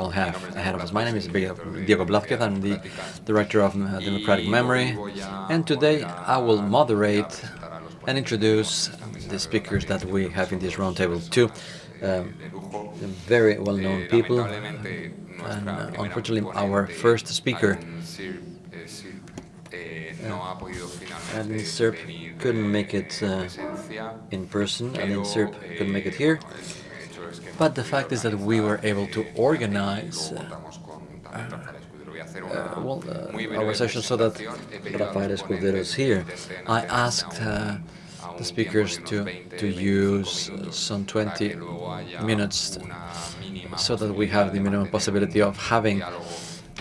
I'll have ahead of us. My name is Diego Blázquez. I'm the Director of uh, Democratic Memory, and today I will moderate and introduce the speakers that we have in this roundtable. Two um, very well-known people, and uh, unfortunately our first speaker, uh, Aline Sierp, couldn't make it uh, in person, Aline Sierp couldn't make it here. But the fact is that we were able to organize uh, uh, well, uh, our session so that Rafael Escudero is here. I asked uh, the speakers to, to use some 20 minutes so that we have the minimum possibility of having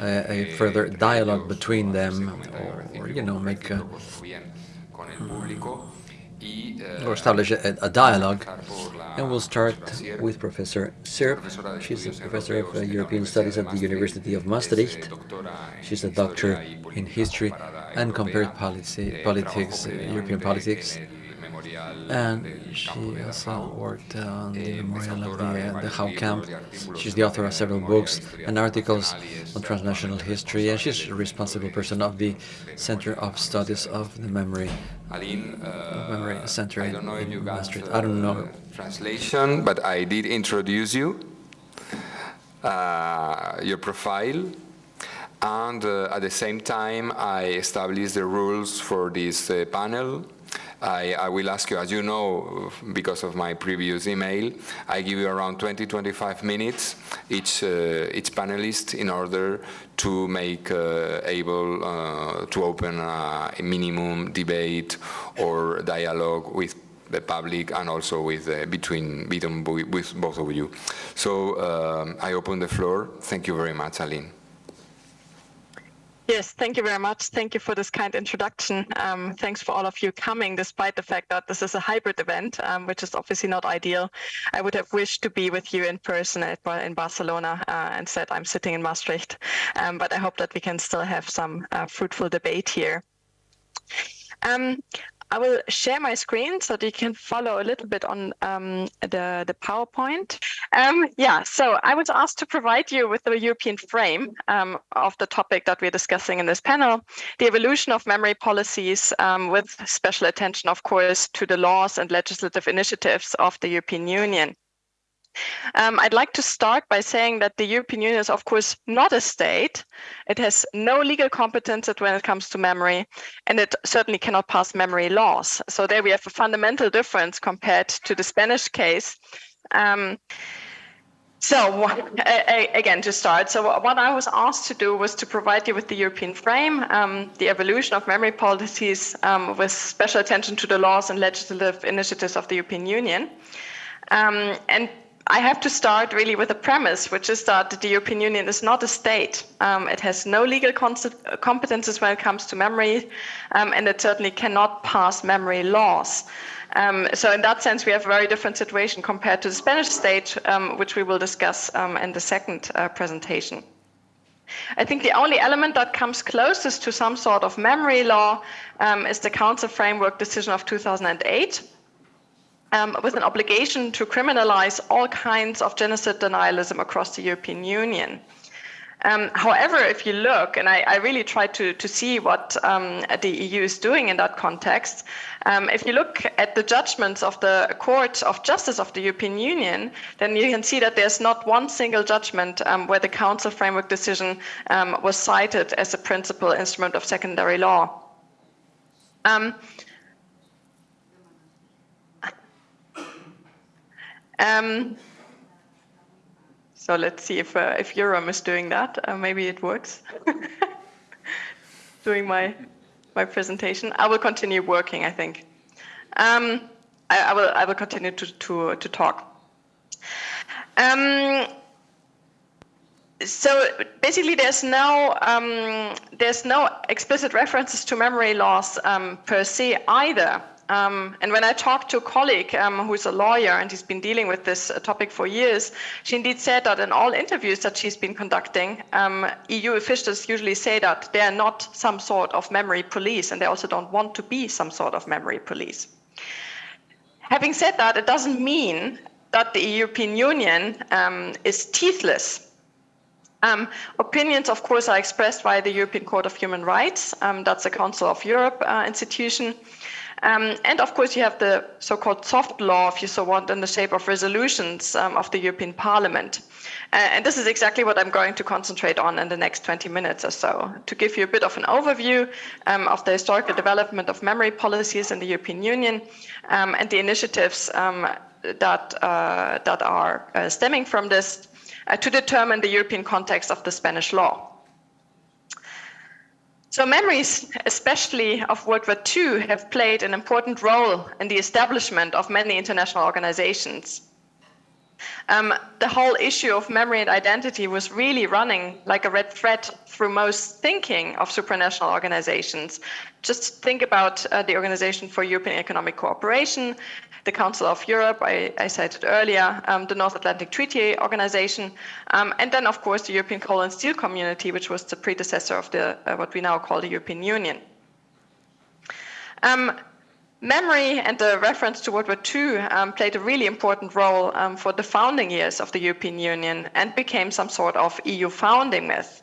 a, a further dialogue between them or, or you know, make a, or establish a, a dialogue and we'll start with Professor Sierp. She's a professor of uh, European Studies at the University of Maastricht. She's a doctor in history and compared policy, politics, uh, European politics. And she also worked on the memorial of the, uh, the Dachau camp. She's the author of several books and articles on transnational history, and she's a responsible person of the Center of Studies of the Memory uh, Memory Center I don't know in, if you Maastricht. I don't know. Translation, but I did introduce you, uh, your profile, and uh, at the same time I established the rules for this uh, panel I, I, will ask you, as you know, because of my previous email, I give you around 20, 25 minutes each, uh, each panelist in order to make uh, able uh, to open a minimum debate or dialogue with the public and also with uh, between, with both of you. So um, I open the floor. Thank you very much, Aline. Yes, thank you very much. Thank you for this kind introduction. Um, thanks for all of you coming, despite the fact that this is a hybrid event, um, which is obviously not ideal. I would have wished to be with you in person at, in Barcelona uh, and said I'm sitting in Maastricht, um, but I hope that we can still have some uh, fruitful debate here. Um, I will share my screen so that you can follow a little bit on um, the, the PowerPoint. Um, yeah, so I was asked to provide you with the European frame um, of the topic that we're discussing in this panel, the evolution of memory policies um, with special attention, of course, to the laws and legislative initiatives of the European Union. Um, I'd like to start by saying that the European Union is, of course, not a state. It has no legal competence when it comes to memory, and it certainly cannot pass memory laws. So there we have a fundamental difference compared to the Spanish case. Um, so again, to start, so what I was asked to do was to provide you with the European frame, um, the evolution of memory policies um, with special attention to the laws and legislative initiatives of the European Union. Um, and I have to start really with a premise, which is that the European Union is not a state. Um, it has no legal competences when it comes to memory, um, and it certainly cannot pass memory laws. Um, so in that sense, we have a very different situation compared to the Spanish state, um, which we will discuss um, in the second uh, presentation. I think the only element that comes closest to some sort of memory law um, is the Council Framework Decision of 2008, um, with an obligation to criminalize all kinds of genocide denialism across the European Union. Um, however, if you look, and I, I really try to, to see what um, the EU is doing in that context, um, if you look at the judgments of the Court of Justice of the European Union, then you can see that there's not one single judgment um, where the Council framework decision um, was cited as a principal instrument of secondary law. Um, so let's see if uh, if EUROM is doing that. Uh, maybe it works. doing my my presentation. I will continue working. I think. Um, I, I, will I will continue to to to talk. Um, so basically, there's no um, there's no explicit references to memory loss um, per se either. Um, and when I talked to a colleague um, who's a lawyer and he's been dealing with this topic for years, she indeed said that in all interviews that she's been conducting, um, EU officials usually say that they're not some sort of memory police and they also don't want to be some sort of memory police. Having said that, it doesn't mean that the European Union um, is teethless Um, opinions, of course, are expressed by the European Court of Human Rights. Um, that's a Council of Europe uh, institution. Um, and of course, you have the so-called soft law, if you so want, in the shape of resolutions um, of the European Parliament. Uh, and this is exactly what I'm going to concentrate on in the next 20 minutes or so, to give you a bit of an overview um, of the historical development of memory policies in the European Union um, and the initiatives um, that, uh, that are uh, stemming from this uh, to determine the European context of the Spanish law. So memories, especially of World War II, have played an important role in the establishment of many international organizations. Um, the whole issue of memory and identity was really running like a red thread through most thinking of supranational organizations. Just think about uh, the Organization for European Economic Cooperation, the Council of Europe, I, I cited earlier, um, the North Atlantic Treaty Organization, um, and then, of course, the European Coal and Steel Community, which was the predecessor of the uh, what we now call the European Union. Um, memory and the reference to World War II um, played a really important role um, for the founding years of the European Union and became some sort of EU founding myth.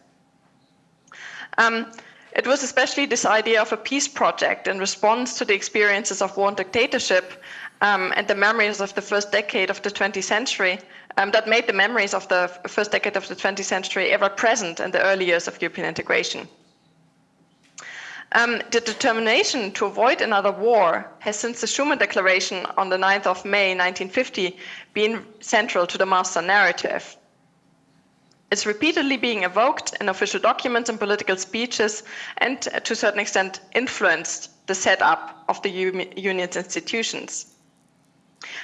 Um, it was especially this idea of a peace project in response to the experiences of war and dictatorship um, and the memories of the first decade of the 20th century um, that made the memories of the first decade of the 20th century ever present in the early years of European integration. Um, the determination to avoid another war has since the Schuman Declaration on the 9th of May 1950 been central to the master narrative. It's repeatedly being evoked in official documents and political speeches and to a certain extent influenced the setup of the union's institutions.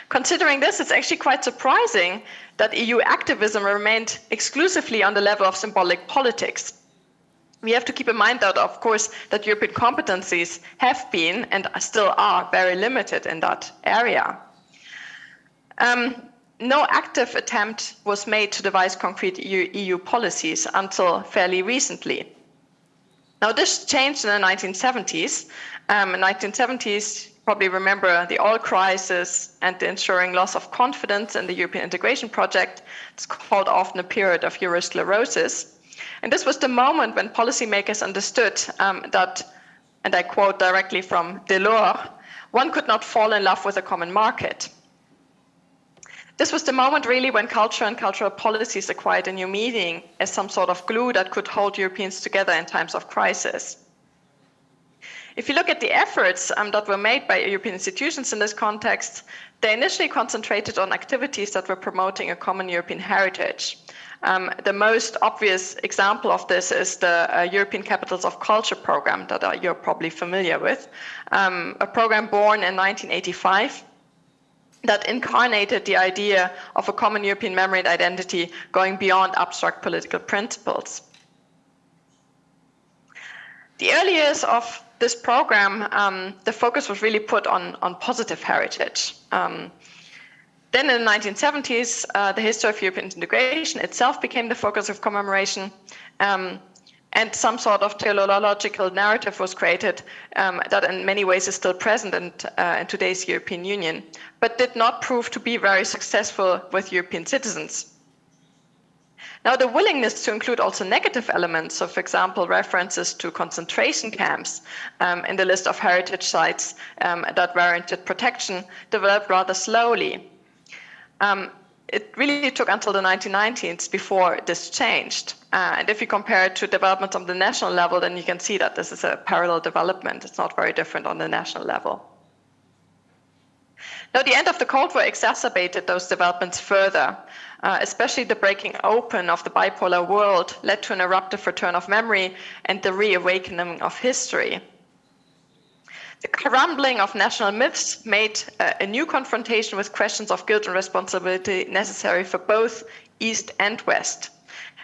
Considering this, it's actually quite surprising that EU activism remained exclusively on the level of symbolic politics. We have to keep in mind that, of course, that European competencies have been and still are very limited in that area. Um, no active attempt was made to devise concrete EU, EU policies until fairly recently. Now, this changed in the 1970s. Um, in the 1970s, probably remember the oil crisis and the ensuring loss of confidence in the European integration project. It's called often a period of eurosclerosis. And this was the moment when policymakers understood um, that, and I quote directly from Delors, one could not fall in love with a common market. This was the moment really when culture and cultural policies acquired a new meaning as some sort of glue that could hold Europeans together in times of crisis. If you look at the efforts um, that were made by European institutions in this context, they initially concentrated on activities that were promoting a common European heritage. Um, the most obvious example of this is the uh, European Capitals of Culture program that uh, you're probably familiar with, um, a program born in 1985 that incarnated the idea of a common European memory and identity going beyond abstract political principles. The early years of this program, um, the focus was really put on, on positive heritage. Um, then in the 1970s, uh, the history of European integration itself became the focus of commemoration. Um, and some sort of teleological narrative was created um, that in many ways is still present in, uh, in today's European Union, but did not prove to be very successful with European citizens. Now, the willingness to include also negative elements, so for example, references to concentration camps um, in the list of heritage sites um, that warranted protection, developed rather slowly. Um, it really took until the 1990s before this changed. Uh, and if you compare it to developments on the national level, then you can see that this is a parallel development. It's not very different on the national level. Now, the end of the Cold War exacerbated those developments further. Uh, especially the breaking open of the bipolar world led to an eruptive return of memory and the reawakening of history. The crumbling of national myths made uh, a new confrontation with questions of guilt and responsibility necessary for both East and West.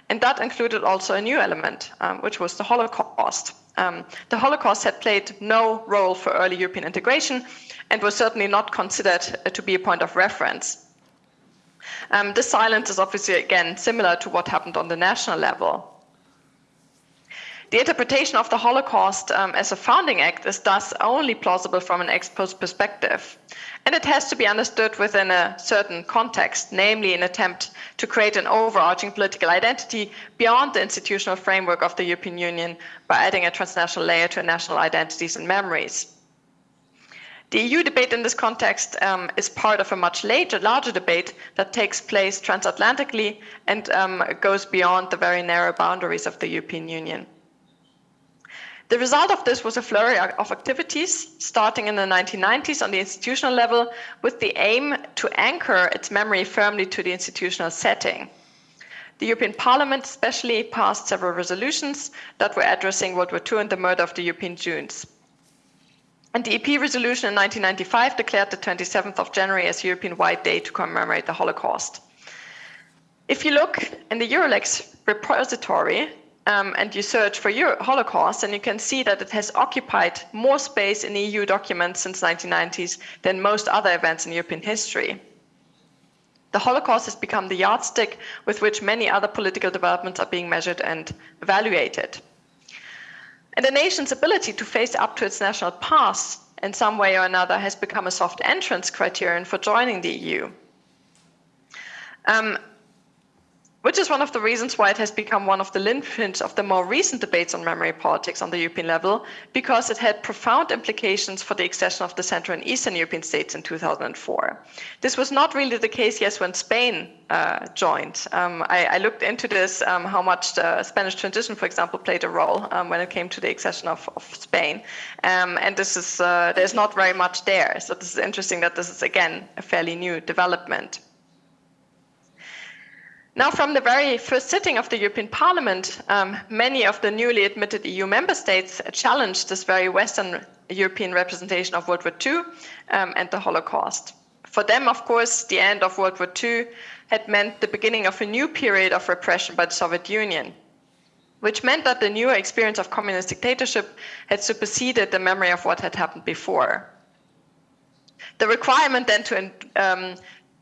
And that included also a new element, um, which was the Holocaust. Um, the Holocaust had played no role for early European integration and was certainly not considered uh, to be a point of reference. Um, this silence is obviously, again, similar to what happened on the national level. The interpretation of the Holocaust um, as a founding act is thus only plausible from an ex post perspective. And it has to be understood within a certain context, namely an attempt to create an overarching political identity beyond the institutional framework of the European Union by adding a transnational layer to national identities and memories. The EU debate in this context um, is part of a much later, larger debate that takes place transatlantically and um, goes beyond the very narrow boundaries of the European Union. The result of this was a flurry of activities starting in the 1990s on the institutional level with the aim to anchor its memory firmly to the institutional setting. The European Parliament especially passed several resolutions that were addressing World War II and the murder of the European Jews. And the EP resolution in 1995 declared the 27th of January as European White Day to commemorate the Holocaust. If you look in the EUR-Lex repository, um, and you search for Euro- Holocaust, and you can see that it has occupied more space in EU documents since 1990s than most other events in European history. The Holocaust has become the yardstick with which many other political developments are being measured and evaluated. And a nation's ability to face up to its national past in some way or another has become a soft entrance criterion for joining the EU. Um, which is one of the reasons why it has become one of the linchpins of the more recent debates on memory politics on the European level, because it had profound implications for the accession of the Central and Eastern European states in 2004. This was not really the case, yes, when Spain uh, joined. Um, I, I, looked into this, um, how much the Spanish transition, for example, played a role um, when it came to the accession of, of Spain. Um, and this is, uh, there's not very much there. So this is interesting that this is, again, a fairly new development. Now, from the very first sitting of the European Parliament, um, many of the newly admitted EU member states challenged this very Western European representation of World War II um, and the Holocaust. For them, of course, the end of World War II had meant the beginning of a new period of repression by the Soviet Union, which meant that the newer experience of communist dictatorship had superseded the memory of what had happened before. The requirement then to um,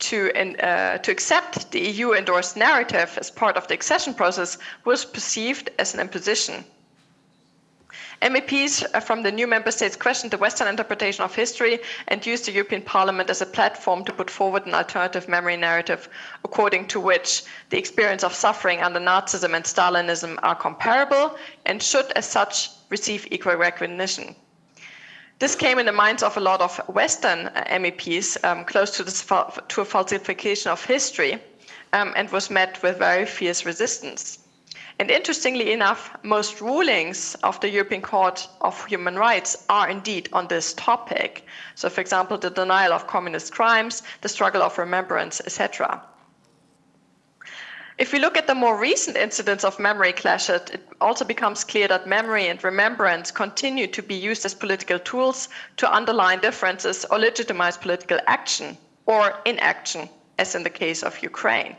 to, uh, to accept the EU endorsed narrative as part of the accession process was perceived as an imposition. MEPs from the new member states questioned the Western interpretation of history and used the European Parliament as a platform to put forward an alternative memory narrative according to which the experience of suffering under Nazism and Stalinism are comparable and should, as such, receive equal recognition. This came in the minds of a lot of Western uh, MEPs um, close to, this, to a falsification of history um, and was met with very fierce resistance. And interestingly enough, most rulings of the European Court of Human Rights are indeed on this topic. So, for example, the denial of communist crimes, the struggle of remembrance, etc. If we look at the more recent incidents of memory clashes, it also becomes clear that memory and remembrance continue to be used as political tools to underline differences or legitimize political action or inaction, as in the case of Ukraine.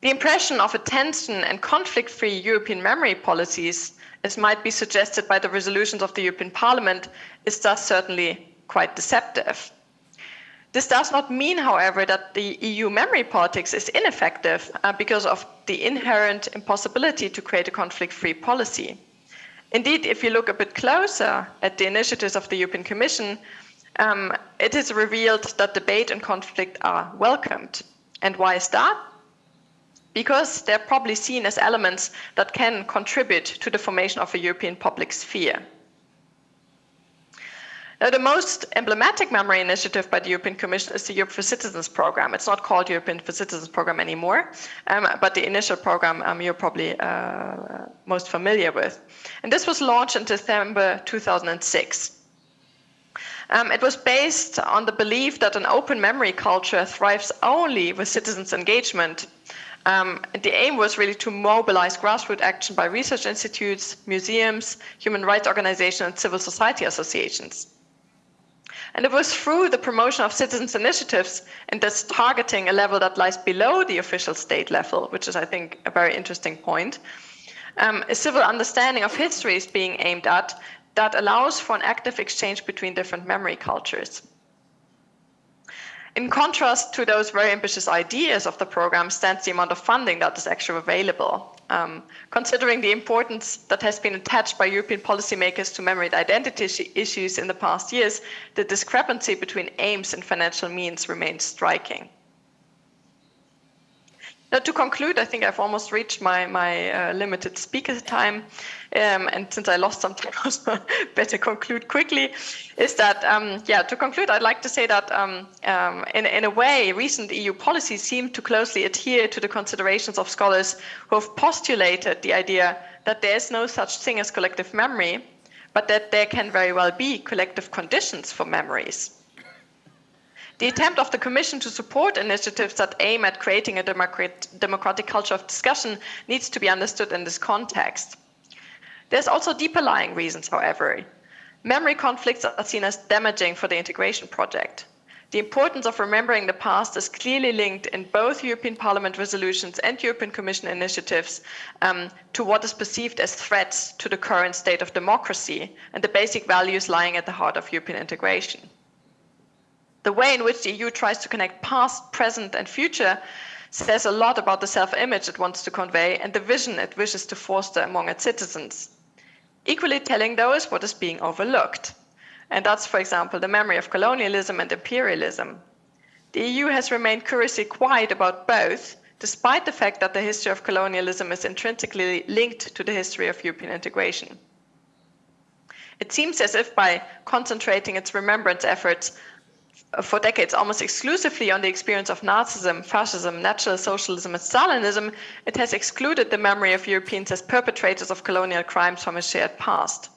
The impression of a tension and conflict free European memory policies, as might be suggested by the resolutions of the European Parliament, is thus certainly quite deceptive. This does not mean, however, that the EU memory politics is ineffective uh, because of the inherent impossibility to create a conflict free policy. Indeed, if you look a bit closer at the initiatives of the European Commission, um, it is revealed that debate and conflict are welcomed. And why is that? Because they're probably seen as elements that can contribute to the formation of a European public sphere. Now, the most emblematic memory initiative by the European Commission is the Europe for Citizens program. It's not called European for Citizens program anymore, um, but the initial program um, you're probably uh, most familiar with. And this was launched in December 2006. Um, it was based on the belief that an open memory culture thrives only with citizens' engagement. Um, the aim was really to mobilize grassroots action by research institutes, museums, human rights organizations, and civil society associations. And it was through the promotion of citizens' initiatives and thus targeting a level that lies below the official state level, which is, I think, a very interesting point. Um, a civil understanding of history is being aimed at that allows for an active exchange between different memory cultures. in contrast to those very ambitious ideas of the program stands the amount of funding that is actually available. Um, considering the importance that has been attached by European policymakers to memory and identity issues in the past years, the discrepancy between aims and financial means remains striking. Now, to conclude, I think I've almost reached my, my uh, limited speaker time. Um, and since I lost some time, also better conclude quickly, is that, um, yeah, to conclude, I'd like to say that um, um, in, in a way, recent EU policies seem to closely adhere to the considerations of scholars who have postulated the idea that there is no such thing as collective memory, but that there can very well be collective conditions for memories. The attempt of the Commission to support initiatives that aim at creating a democratic culture of discussion needs to be understood in this context. There's also deeper lying reasons, however. Memory conflicts are seen as damaging for the integration project. The importance of remembering the past is clearly linked in both European Parliament resolutions and European Commission initiatives um, to what is perceived as threats to the current state of democracy and the basic values lying at the heart of European integration. The way in which the EU tries to connect past, present, and future says a lot about the self image it wants to convey and the vision it wishes to foster among its citizens. Equally telling, though, is what is being overlooked. And that's, for example, the memory of colonialism and imperialism. The EU has remained curiously quiet about both, despite the fact that the history of colonialism is intrinsically linked to the history of European integration. It seems as if by concentrating its remembrance efforts for decades almost exclusively on the experience of Nazism, fascism, National Socialism, and Stalinism, it has excluded the memory of Europeans as perpetrators of colonial crimes from a shared past.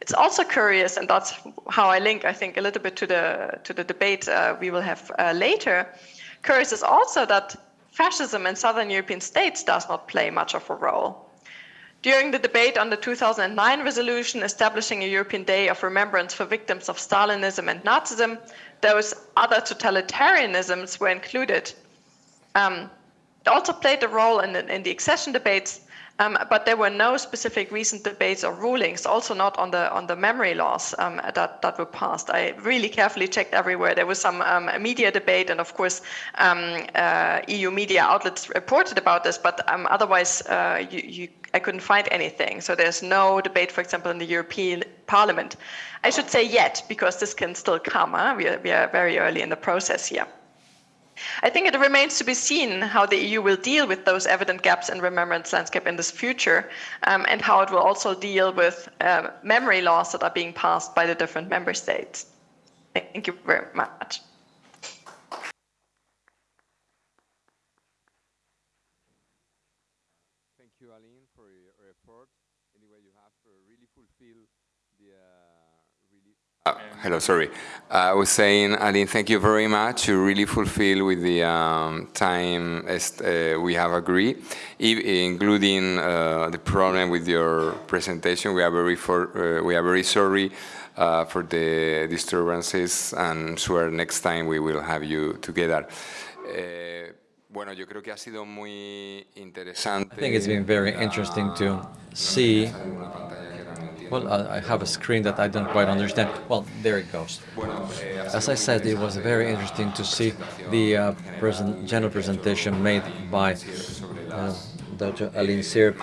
It's also curious, and that's how I link, I think, a little bit to the to the debate uh, we will have uh, later. Curious is also that fascism in southern European states does not play much of a role. During the debate on the 2009 resolution establishing a European Day of Remembrance for victims of Stalinism and Nazism, those other totalitarianisms were included. Um, it also played a role in the, in the accession debates, um, but there were no specific recent debates or rulings, also not on the on the memory laws um, that that were passed. I really carefully checked everywhere. There was some um, media debate, and of course, um, uh, EU media outlets reported about this, but um, otherwise, uh, you, you, I couldn't find anything. So there's no debate, for example, in the European Parliament. I should say yet, because this can still come. Huh? We, are, we are very early in the process here. I think it remains to be seen how the EU will deal with those evident gaps in remembrance landscape in this future, um, and how it will also deal with uh, memory laws that are being passed by the different member states. Thank you very much. Thank you, Aline, for your effort. Anyway, you have really fulfilled the uh, really. Uh, hello, sorry. I was saying, Aline, thank you very much. You really fulfill with the um, time uh, we have agreed, including uh, the problem with your presentation. We are very for, uh, we are very sorry uh, for the disturbances, and sure next time we will have you together. Uh, bueno, yo creo que ha sido muy interesante. I think it's been very interesting to see well, I have a screen that I don't quite understand. Well, there it goes. As I said, it was very interesting to see the uh, present, general presentation made by uh, Dr. Aline Sierp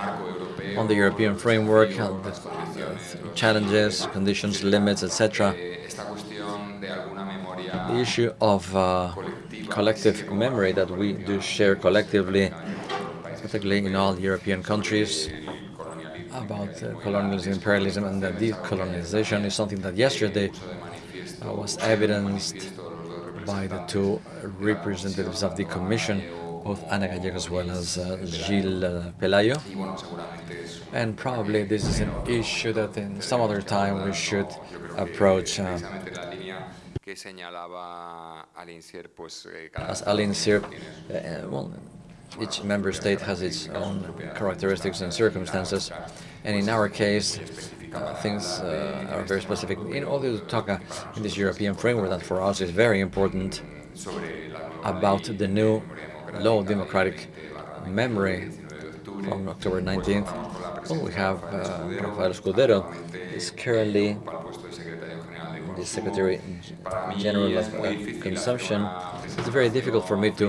on the European framework, uh, the challenges, conditions, limits, etc. The issue of uh, collective memory that we do share collectively, particularly in all European countries, about uh, colonialism, imperialism, and the decolonization is something that yesterday uh, was evidenced by the two representatives of the Commission, both Ana Gallego as well as uh, Gilles uh, Pelayo. And probably this is an issue that in some other time we should approach. Uh, as Aline Sierp, uh, well, each member state has its own characteristics and circumstances, and in our case, uh, things uh, are very specific. In order to talk in this European framework that for us is very important about the new law of democratic memory from October 19th, well, we have uh, Rafael is currently the the Secretary General of uh, Consumption, it's very difficult for me to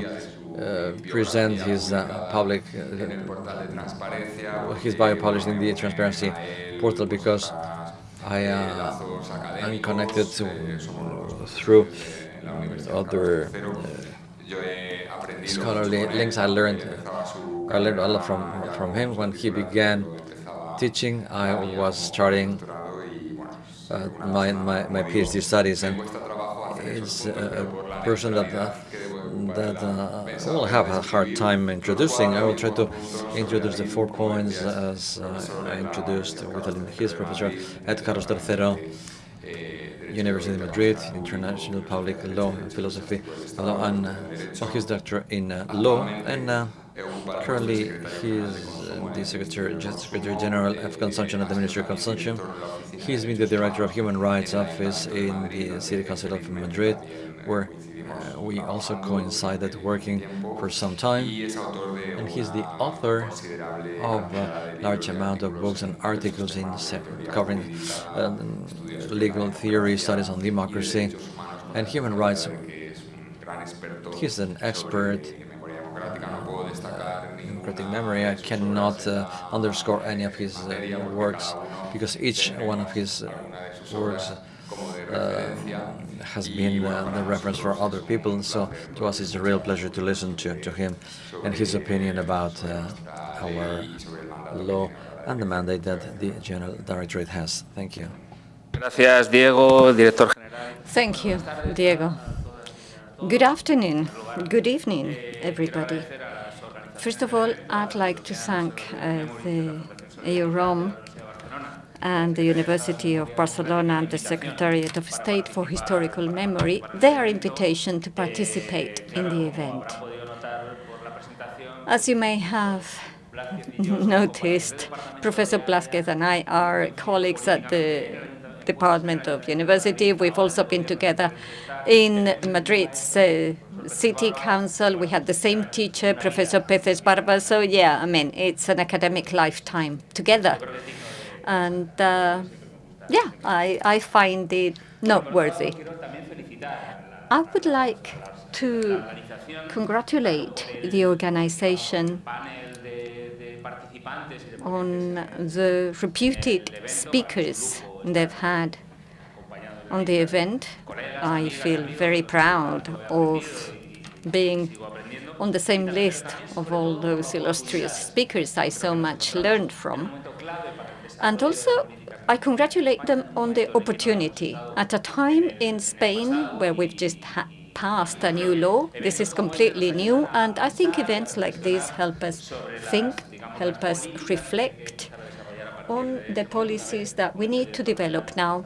uh, present his uh, public uh, his bio published in the transparency portal because I am connected to, through other scholarly links. I learned I learned a lot from from him when he began teaching. I was starting uh, my, my my PhD studies, and it's a person that uh, that uh, I will have a hard time introducing. I will try to introduce the four points as uh, I introduced with his professor at Carlos III, University of Madrid, International Public Law and Philosophy, law, and uh, his doctor in uh, law. And uh, currently, he is the Secretary, Secretary General of Consumption at the Ministry of Consumption. He's been the Director of Human Rights Office in the City Council of Madrid, where uh, we also coincided working for some time, and he's the author of a large amount of books and articles in covering uh, legal theory, studies on democracy, and human rights. He's an expert in democratic memory. I cannot uh, underscore any of his uh, works because each one of his uh, works uh, has been uh, the reference for other people, and so to us it's a real pleasure to listen to, to him and his opinion about uh, our law and the mandate that the General Directorate has. Thank you. Gracias, Diego, Director General. Thank you, Diego. Good afternoon, good evening, everybody. First of all, I'd like to thank uh, the EUROM and the University of Barcelona and the Secretariat of State for Historical Memory their invitation to participate in the event. As you may have noticed, Professor Blázquez and I are colleagues at the Department of University. We've also been together in Madrid's uh, City Council. We had the same teacher, Professor Peces Barba. So yeah, I mean, it's an academic lifetime together. And uh, yeah, I, I find it noteworthy. I would like to congratulate the organization on the reputed speakers they've had on the event. I feel very proud of being on the same list of all those illustrious speakers I so much learned from. And also, I congratulate them on the opportunity. At a time in Spain where we've just passed a new law, this is completely new, and I think events like this help us think, help us reflect on the policies that we need to develop now,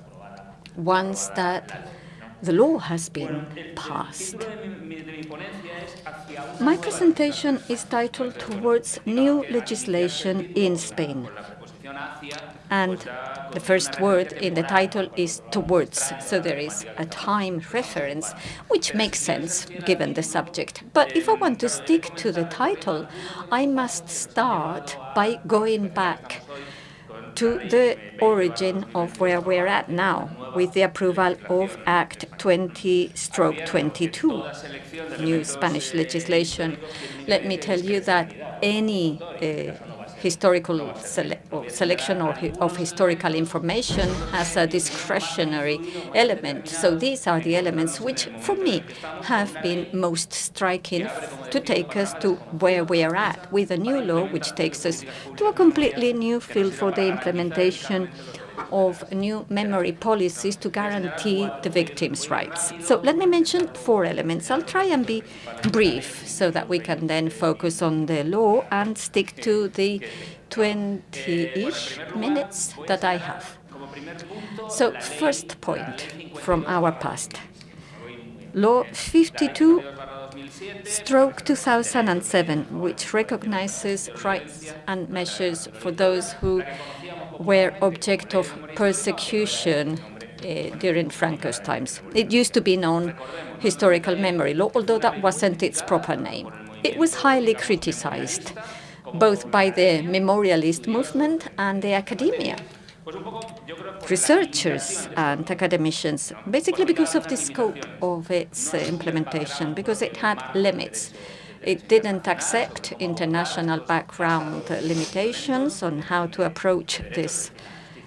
once that the law has been passed. My presentation is titled Towards New Legislation in Spain. And the first word in the title is towards, so there is a time reference, which makes sense given the subject. But if I want to stick to the title, I must start by going back to the origin of where we're at now, with the approval of Act 20 stroke 22, new Spanish legislation. Let me tell you that any uh, historical sele or selection or hi of historical information has a discretionary element. So these are the elements which, for me, have been most striking to take us to where we are at with a new law which takes us to a completely new field for the implementation of new memory policies to guarantee the victims' rights. So let me mention four elements. I'll try and be brief so that we can then focus on the law and stick to the 20-ish minutes that I have. So first point from our past. Law 52 stroke 2007, which recognizes rights and measures for those who were object of persecution uh, during Franco's times. It used to be known historical memory law, although that wasn't its proper name. It was highly criticized, both by the memorialist movement and the academia. researchers and academicians, basically because of the scope of its uh, implementation, because it had limits. It didn't accept international background limitations on how to approach this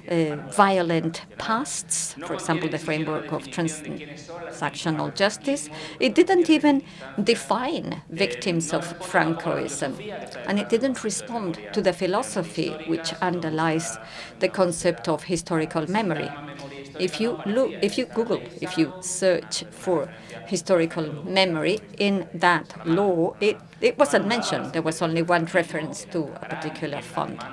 uh, violent pasts, for example, the framework of transactional justice. It didn't even define victims of Francoism, and it didn't respond to the philosophy which underlies the concept of historical memory. If you look, if you Google, if you search for historical memory in that law, it, it wasn't mentioned. There was only one reference to a particular fund.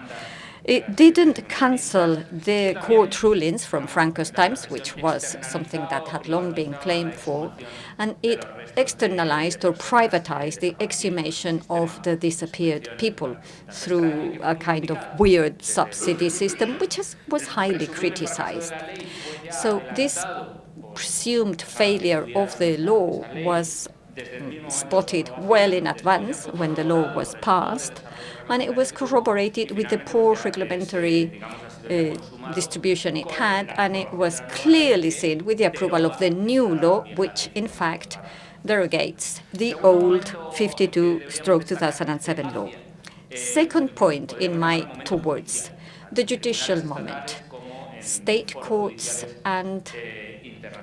It didn't cancel the court rulings from Franco's times, which was something that had long been claimed for, and it externalized or privatized the exhumation of the disappeared people through a kind of weird subsidy system, which was highly criticized. So this presumed failure of the law was spotted well in advance when the law was passed, and it was corroborated with the poor regulatory uh, distribution it had, and it was clearly seen with the approval of the new law, which in fact derogates the old 52-2007 law. Second point in my two words, the judicial moment. State courts and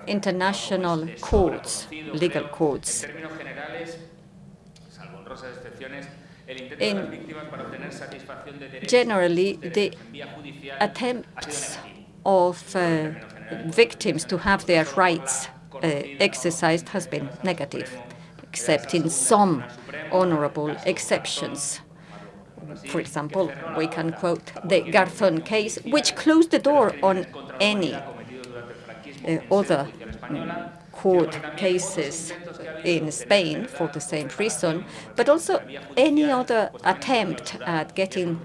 international courts, legal courts. In generally, the attempts of uh, victims to have their rights uh, exercised has been negative, except in some honorable exceptions. For example, we can quote the Garzón case, which closed the door on any other um, court cases in Spain for the same reason, but also any other attempt at getting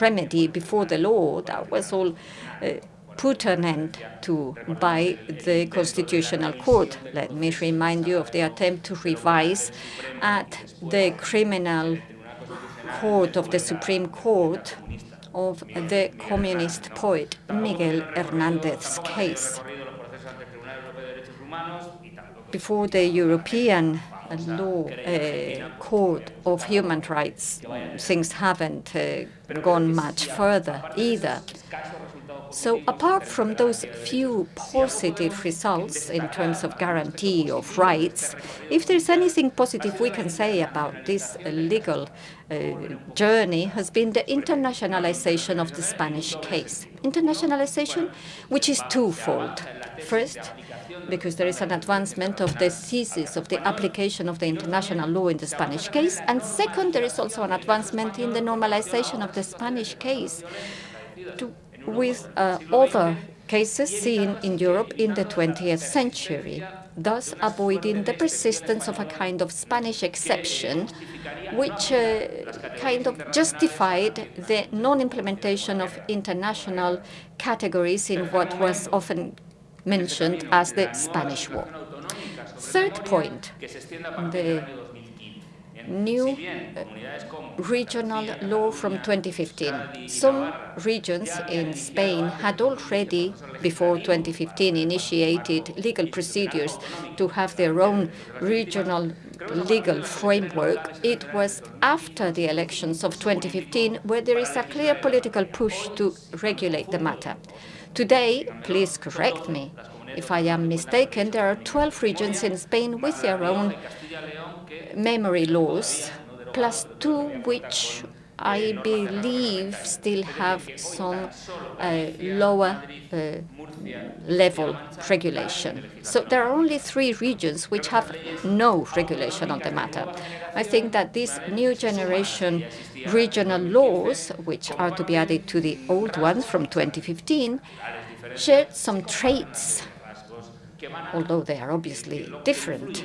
remedy before the law that was all uh, put an end to by the Constitutional Court. Let me remind you of the attempt to revise at the criminal court of the Supreme Court of the communist poet Miguel Hernandez's case before the European law uh, court of human rights, things haven't uh, gone much further either. So apart from those few positive results in terms of guarantee of rights, if there's anything positive we can say about this legal uh, journey has been the internationalization of the Spanish case. Internationalization, which is twofold. First, because there is an advancement of the thesis of the application of the international law in the Spanish case. And second, there is also an advancement in the normalization of the Spanish case to, with uh, other cases seen in Europe in the 20th century, thus avoiding the persistence of a kind of Spanish exception which uh, kind of justified the non-implementation of international categories in what was often mentioned as the Spanish War. Third point, the new uh, regional law from 2015. Some regions in Spain had already, before 2015, initiated legal procedures to have their own regional legal framework. It was after the elections of 2015 where there is a clear political push to regulate the matter. Today, please correct me. If I am mistaken, there are 12 regions in Spain with their own memory laws, plus two which I believe still have some uh, lower uh, level regulation. So there are only three regions which have no regulation on the matter. I think that these new generation regional laws, which are to be added to the old ones from 2015, share some traits, although they are obviously different.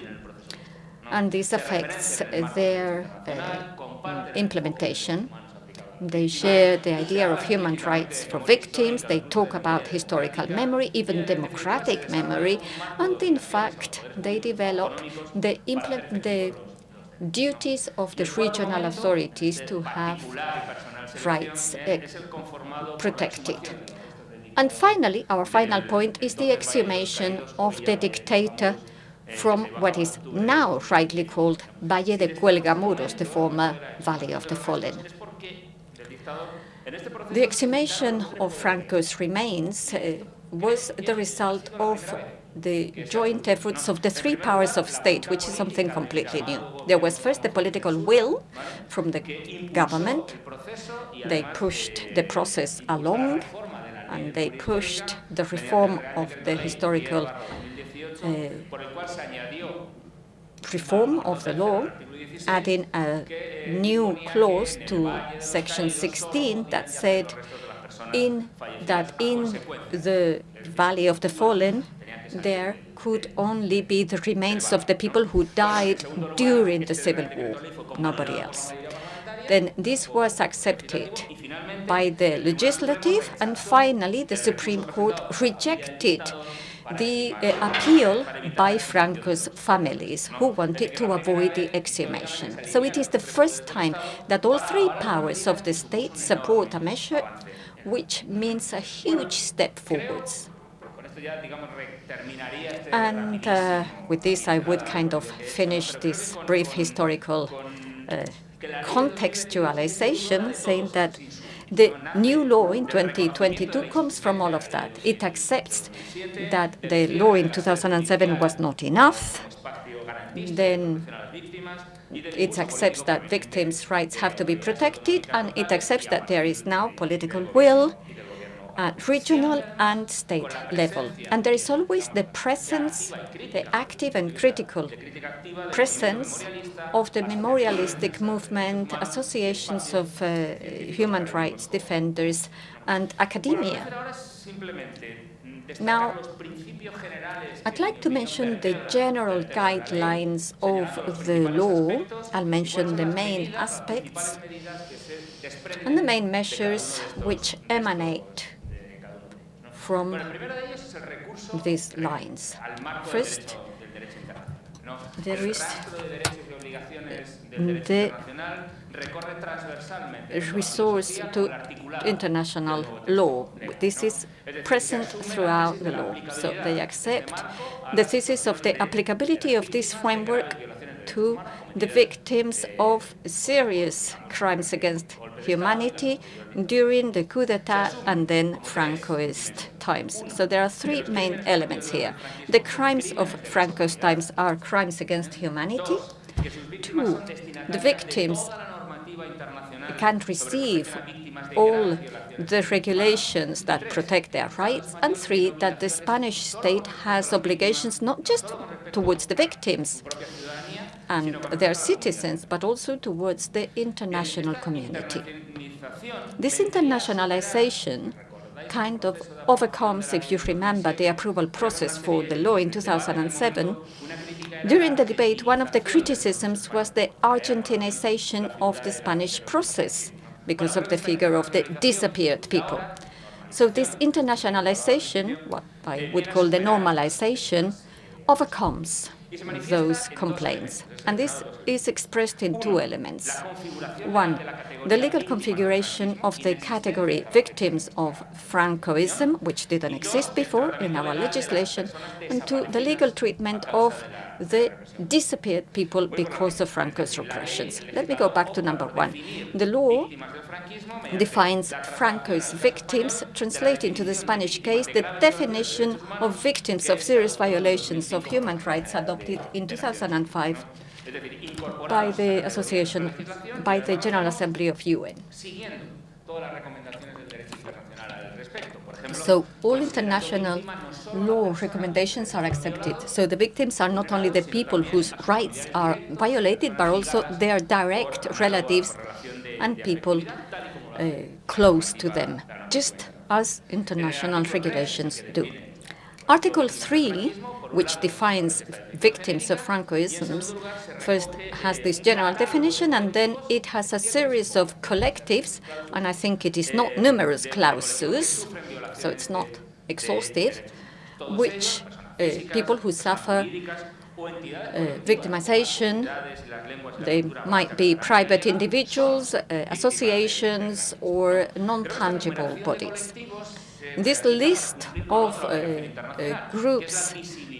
And this affects their uh, implementation. They share the idea of human rights for victims. They talk about historical memory, even democratic memory. And in fact, they develop the, the duties of the regional authorities to have rights uh, protected. And finally, our final point is the exhumation of the dictator from what is now rightly called Valle de Cuelgamuros, the former Valley of the Fallen. The exhumation of Franco's remains uh, was the result of the joint efforts of the three powers of state, which is something completely new. There was first the political will from the government. They pushed the process along, and they pushed the reform of the historical Eh, reform of the law, adding a new clause to section 16 that said in that in the Valley of the Fallen, there could only be the remains of the people who died during the Civil War, nobody else. Then this was accepted by the legislative, and finally the Supreme Court rejected the uh, appeal by Franco's families who wanted to avoid the exhumation. So it is the first time that all three powers of the state support a measure which means a huge step forwards. And uh, with this, I would kind of finish this brief historical uh, contextualization, saying that the new law in 2022 comes from all of that. It accepts that the law in 2007 was not enough. Then it accepts that victims' rights have to be protected, and it accepts that there is now political will at regional and state level. And there is always the presence, the active and critical presence of the memorialistic movement, associations of uh, human rights defenders, and academia. Now, I'd like to mention the general guidelines of the law. I'll mention the main aspects and the main measures which emanate from these lines. First, there is the resource to international law. This is present throughout the law. So they accept the thesis of the applicability of this framework to the victims of serious crimes against humanity during the coup d'etat and then Francoist times. So there are three main elements here. The crimes of Francoist times are crimes against humanity. Two, the victims can't receive all the regulations that protect their rights, and three, that the Spanish state has obligations not just towards the victims, and their citizens, but also towards the international community. This internationalization kind of overcomes, if you remember, the approval process for the law in 2007. During the debate, one of the criticisms was the Argentinization of the Spanish process because of the figure of the disappeared people. So this internationalization, what I would call the normalization, overcomes those complaints. And this is expressed in two elements. One, the legal configuration of the category victims of Francoism, which didn't exist before in our legislation, and two, the legal treatment of the disappeared people because of Franco's repressions. Let me go back to number one. The law defines Franco's victims, translating to the Spanish case the definition of victims of serious violations of human rights adopted in 2005 by the association, by the General Assembly of UN. So all international law recommendations are accepted. So the victims are not only the people whose rights are violated, but also their direct relatives and people uh, close to them, just as international regulations do. Article 3, which defines victims of Francoisms, first has this general definition, and then it has a series of collectives, and I think it is not numerous clauses, so it's not exhaustive, which uh, people who suffer uh, victimization. They might be private individuals, uh, associations, or non-tangible bodies. This list of uh, uh, groups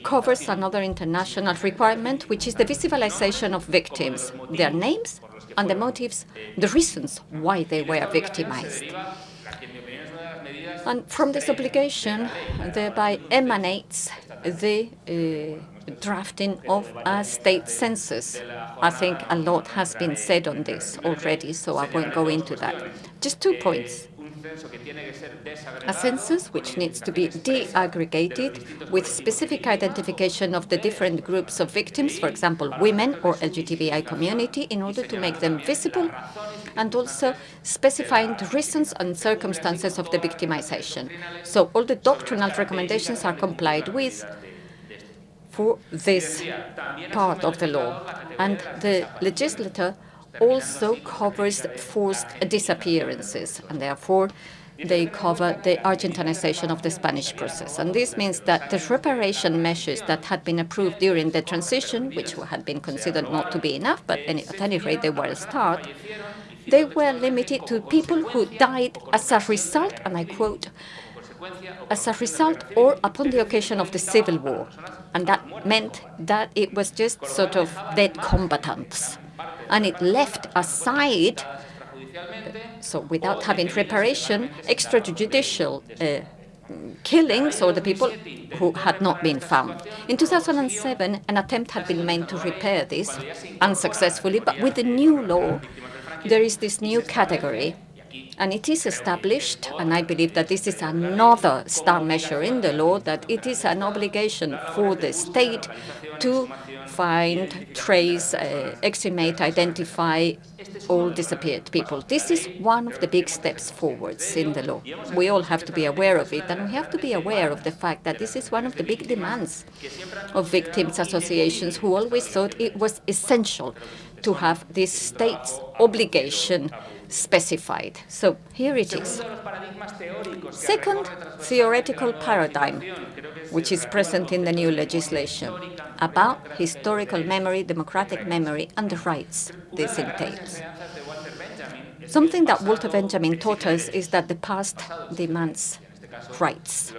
covers another international requirement, which is the visibilization of victims, their names and the motives, the reasons why they were victimized. And from this obligation, thereby emanates the uh, drafting of a state census. I think a lot has been said on this already, so I won't go into that. Just two points. A census which needs to be de-aggregated with specific identification of the different groups of victims, for example, women or LGBTI community, in order to make them visible, and also specifying the reasons and circumstances of the victimization. So all the doctrinal recommendations are complied with for this part of the law. And the legislator also covers forced disappearances, and therefore they cover the Argentinization of the Spanish process. And this means that the reparation measures that had been approved during the transition, which had been considered not to be enough, but at any rate they were a start, they were limited to people who died as a result, and I quote, as a result or upon the occasion of the civil war. And that meant that it was just sort of dead combatants and it left aside, so without having reparation, extrajudicial uh, killings or the people who had not been found. In 2007, an attempt had been made to repair this unsuccessfully, but with the new law, there is this new category and it is established, and I believe that this is another star measure in the law, that it is an obligation for the state to find, trace, uh, exhumate, identify all disappeared people. This is one of the big steps forwards in the law. We all have to be aware of it, and we have to be aware of the fact that this is one of the big demands of victims associations who always thought it was essential to have this state's obligation specified. So here it is. Second theoretical paradigm, which is present in the new legislation, about historical memory, democratic memory, and the rights this entails. Something that Walter Benjamin taught us is that the past demands rights.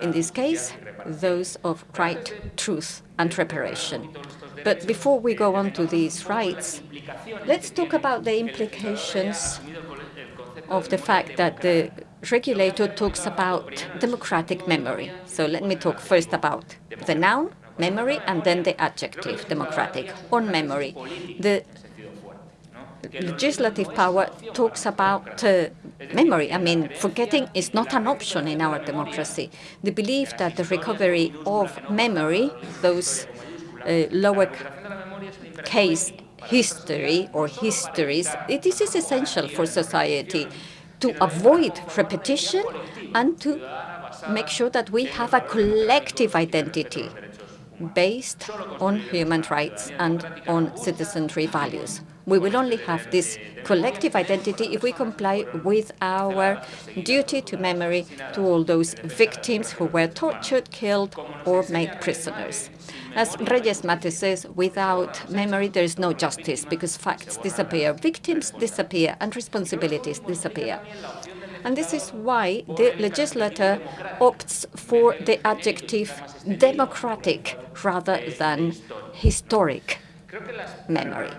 In this case, those of right, truth, and reparation. But before we go on to these rights, let's talk about the implications of the fact that the regulator talks about democratic memory. So let me talk first about the noun, memory, and then the adjective, democratic. On memory, the legislative power talks about uh, memory. I mean, forgetting is not an option in our democracy. The belief that the recovery of memory, those uh, lower case history or histories, it is essential for society to avoid repetition and to make sure that we have a collective identity based on human rights and on citizenry values. We will only have this collective identity if we comply with our duty to memory to all those victims who were tortured, killed, or made prisoners. As Reyes Mate says, without memory there is no justice because facts disappear, victims disappear, and responsibilities disappear. And this is why the legislator opts for the adjective democratic rather than historic memory.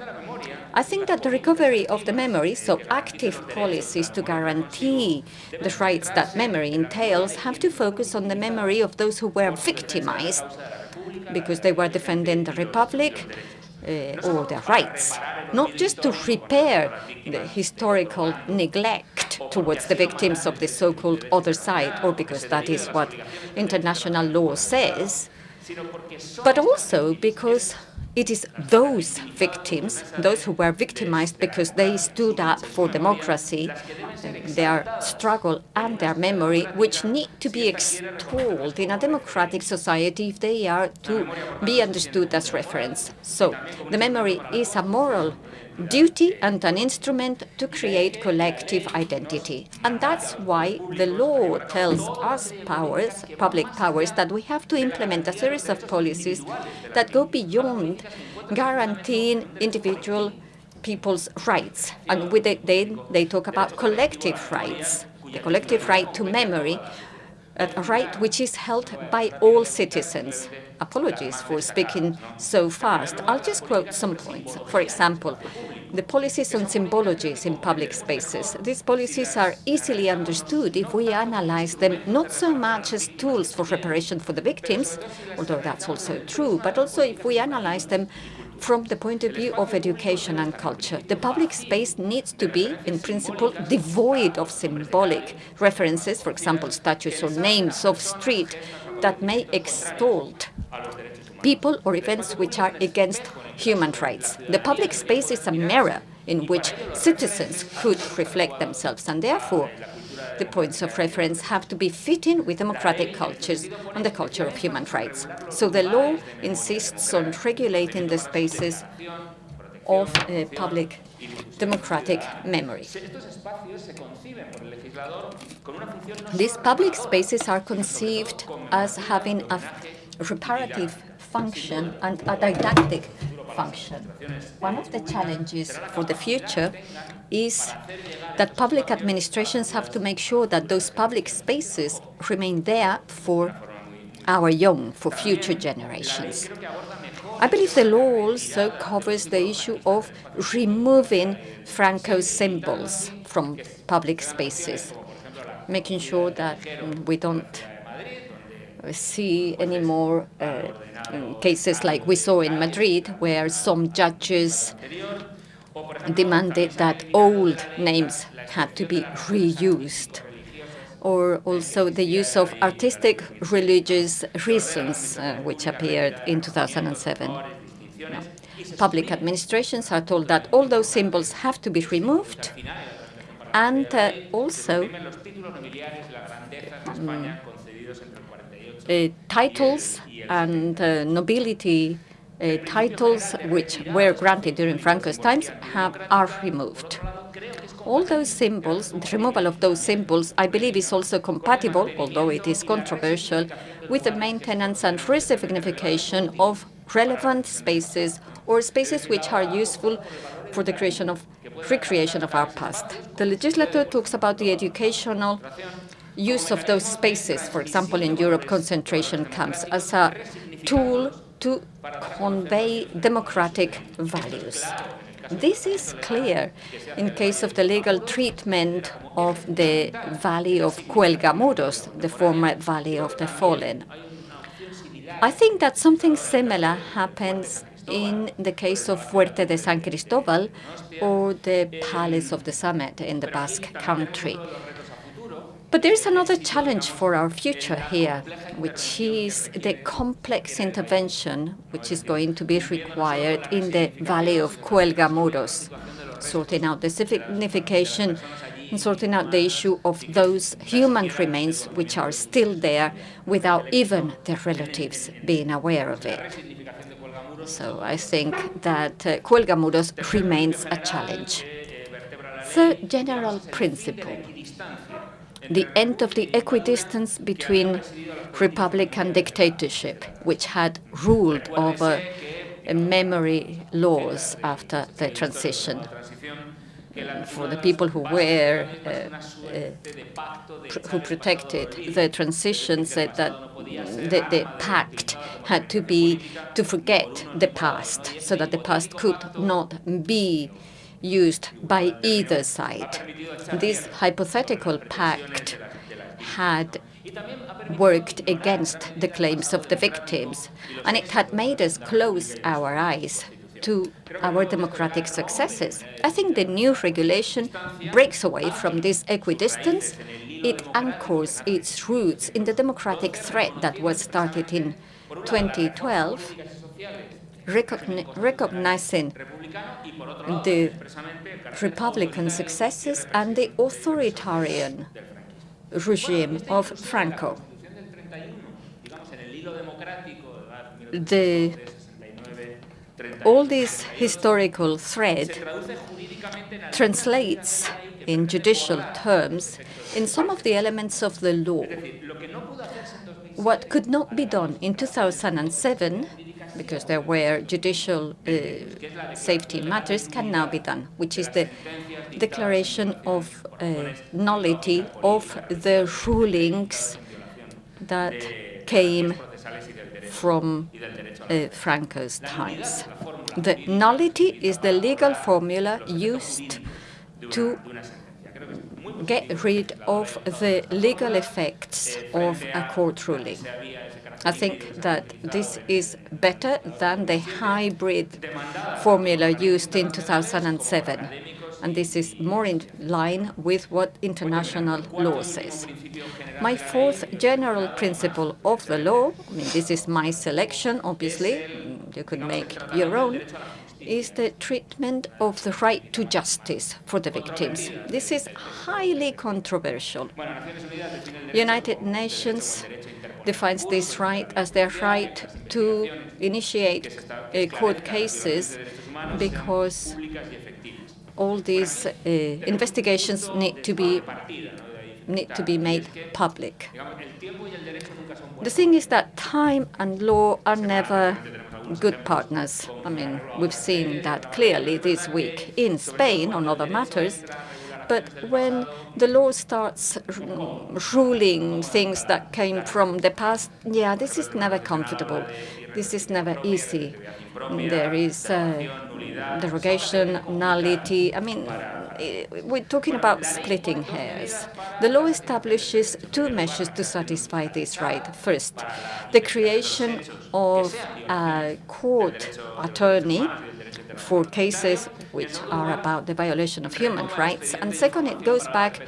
I think that the recovery of the memory, so active policies to guarantee the rights that memory entails, have to focus on the memory of those who were victimized because they were defending the Republic uh, or their rights, not just to repair the historical neglect towards the victims of the so-called other side, or because that is what international law says, but also because it is those victims, those who were victimized because they stood up for democracy, their struggle and their memory, which need to be extolled in a democratic society if they are to be understood as reference. So the memory is a moral duty and an instrument to create collective identity. And that's why the law tells us powers, public powers, that we have to implement a series of policies that go beyond guaranteeing individual people's rights. And with it, they, they talk about collective rights the collective right to memory, a right which is held by all citizens. Apologies for speaking so fast. I'll just quote some points. For example, the policies on symbologies in public spaces. These policies are easily understood if we analyze them not so much as tools for reparation for the victims, although that's also true, but also if we analyze them from the point of view of education and culture. The public space needs to be, in principle, devoid of symbolic references, for example, statues or names of street that may extort people or events which are against human rights. The public space is a mirror in which citizens could reflect themselves, and therefore the points of reference have to be fitting with democratic cultures and the culture of human rights. So the law insists on regulating the spaces of uh, public democratic memory. These public spaces are conceived as having a reparative function and a didactic function. One of the challenges for the future is that public administrations have to make sure that those public spaces remain there for our young, for future generations. I believe the law also covers the issue of removing Franco's symbols from public spaces, making sure that we don't see any more uh, cases like we saw in Madrid, where some judges demanded that old names had to be reused, or also the use of artistic religious reasons, uh, which appeared in 2007. No. Public administrations are told that all those symbols have to be removed, and uh, also um, titles and uh, nobility uh, titles which were granted during Franco's times have, are removed. All those symbols, the removal of those symbols, I believe is also compatible, although it is controversial, with the maintenance and resignification of relevant spaces or spaces which are useful for the creation of recreation of our past. The legislator talks about the educational use of those spaces, for example, in Europe, concentration camps, as a tool to convey democratic values. This is clear in case of the legal treatment of the Valley of Cuelgamuros, the former Valley of the Fallen. I think that something similar happens in the case of Fuerte de San Cristobal or the Palace of the Summit in the Basque Country. But there's another challenge for our future here, which is the complex intervention which is going to be required in the Valley of Cuelgamuros, sorting out the signification and sorting out the issue of those human remains which are still there without even their relatives being aware of it. So I think that uh, Cuelgamuros remains a challenge. Third general principle the end of the equidistance between republic and dictatorship, which had ruled over memory laws after the transition. For the people who were, uh, uh, who protected the transition, said that the, the pact had to be to forget the past, so that the past could not be used by either side. This hypothetical pact had worked against the claims of the victims, and it had made us close our eyes to our democratic successes. I think the new regulation breaks away from this equidistance. It anchors its roots in the democratic threat that was started in 2012, recogni recognizing the Republican successes and the authoritarian regime of Franco. The, all this historical thread translates in judicial terms in some of the elements of the law. What could not be done in 2007 because there were judicial uh, safety matters, can now be done, which is the declaration of uh, nullity of the rulings that came from uh, Franco's times. The nullity is the legal formula used to get rid of the legal effects of a court ruling. I think that this is better than the hybrid formula used in 2007 and this is more in line with what international law says. My fourth general principle of the law, I mean, this is my selection, obviously, you could make your own, is the treatment of the right to justice for the victims. This is highly controversial. United Nations defines this right as their right to initiate uh, court cases because all these uh, investigations need to be need to be made public. The thing is that time and law are never good partners. I mean, we've seen that clearly this week in Spain on other matters. But when the law starts ruling things that came from the past, yeah, this is never comfortable. This is never easy. There is uh, derogation, nullity. I mean, we're talking about splitting hairs. The law establishes two measures to satisfy this right. First, the creation of a court attorney for cases which are about the violation of human rights. And second, it goes back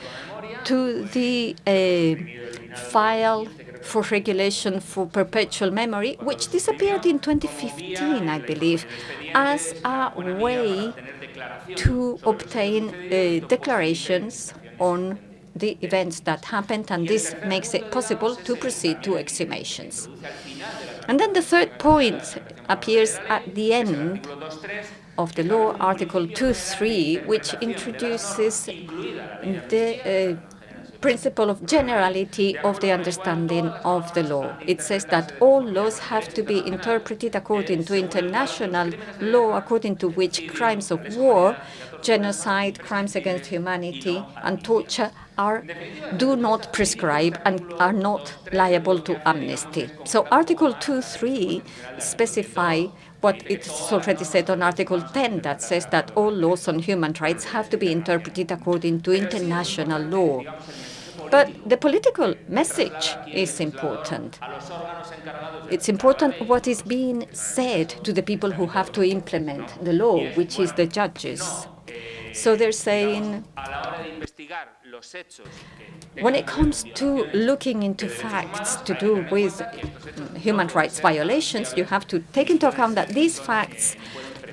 to the uh, file for regulation for perpetual memory, which disappeared in 2015, I believe, as a way to obtain uh, declarations on the events that happened, and this makes it possible to proceed to exhumations. And then the third point appears at the end of the law, Article 2.3, which introduces the uh, principle of generality of the understanding of the law. It says that all laws have to be interpreted according to international law, according to which crimes of war, genocide, crimes against humanity, and torture are do not prescribe and are not liable to amnesty. So Article 2.3 specify what it's already said on Article 10 that says that all laws on human rights have to be interpreted according to international law. But the political message is important. It's important what is being said to the people who have to implement the law, which is the judges. So they're saying, when it comes to looking into facts to do with mm, human rights violations, you have to take into account that these facts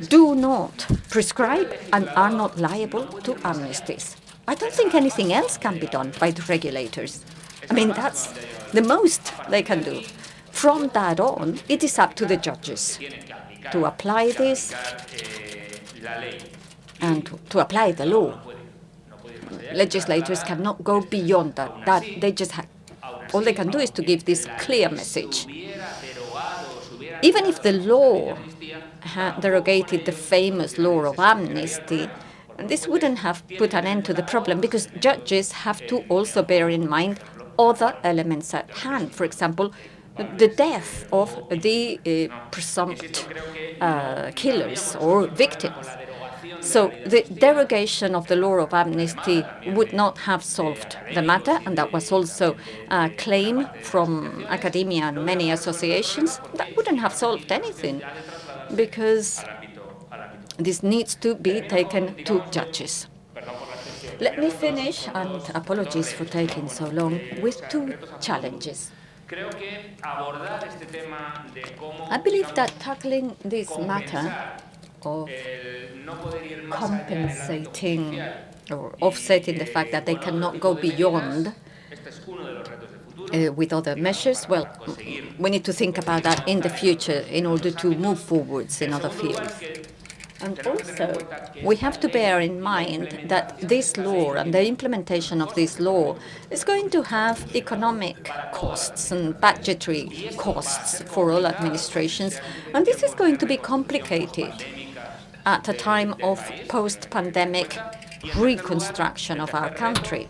do not prescribe and are not liable to amnesties. I don't think anything else can be done by the regulators. I mean, that's the most they can do. From that on, it is up to the judges to apply this and to, to apply the law. Legislators cannot go beyond that. That they just all they can do is to give this clear message. Even if the law derogated the famous law of amnesty, this wouldn't have put an end to the problem because judges have to also bear in mind other elements at hand. For example, the death of the uh, presumed uh, killers or victims. So the derogation of the law of amnesty would not have solved the matter, and that was also a claim from academia and many associations. That wouldn't have solved anything because this needs to be taken to judges. Let me finish, and apologies for taking so long, with two challenges. I believe that tackling this matter of compensating or offsetting the fact that they cannot go beyond uh, with other measures, well, we need to think about that in the future in order to move forwards in other fields. And also, we have to bear in mind that this law and the implementation of this law is going to have economic costs and budgetary costs for all administrations, and this is going to be complicated at a time of post-pandemic reconstruction of our country.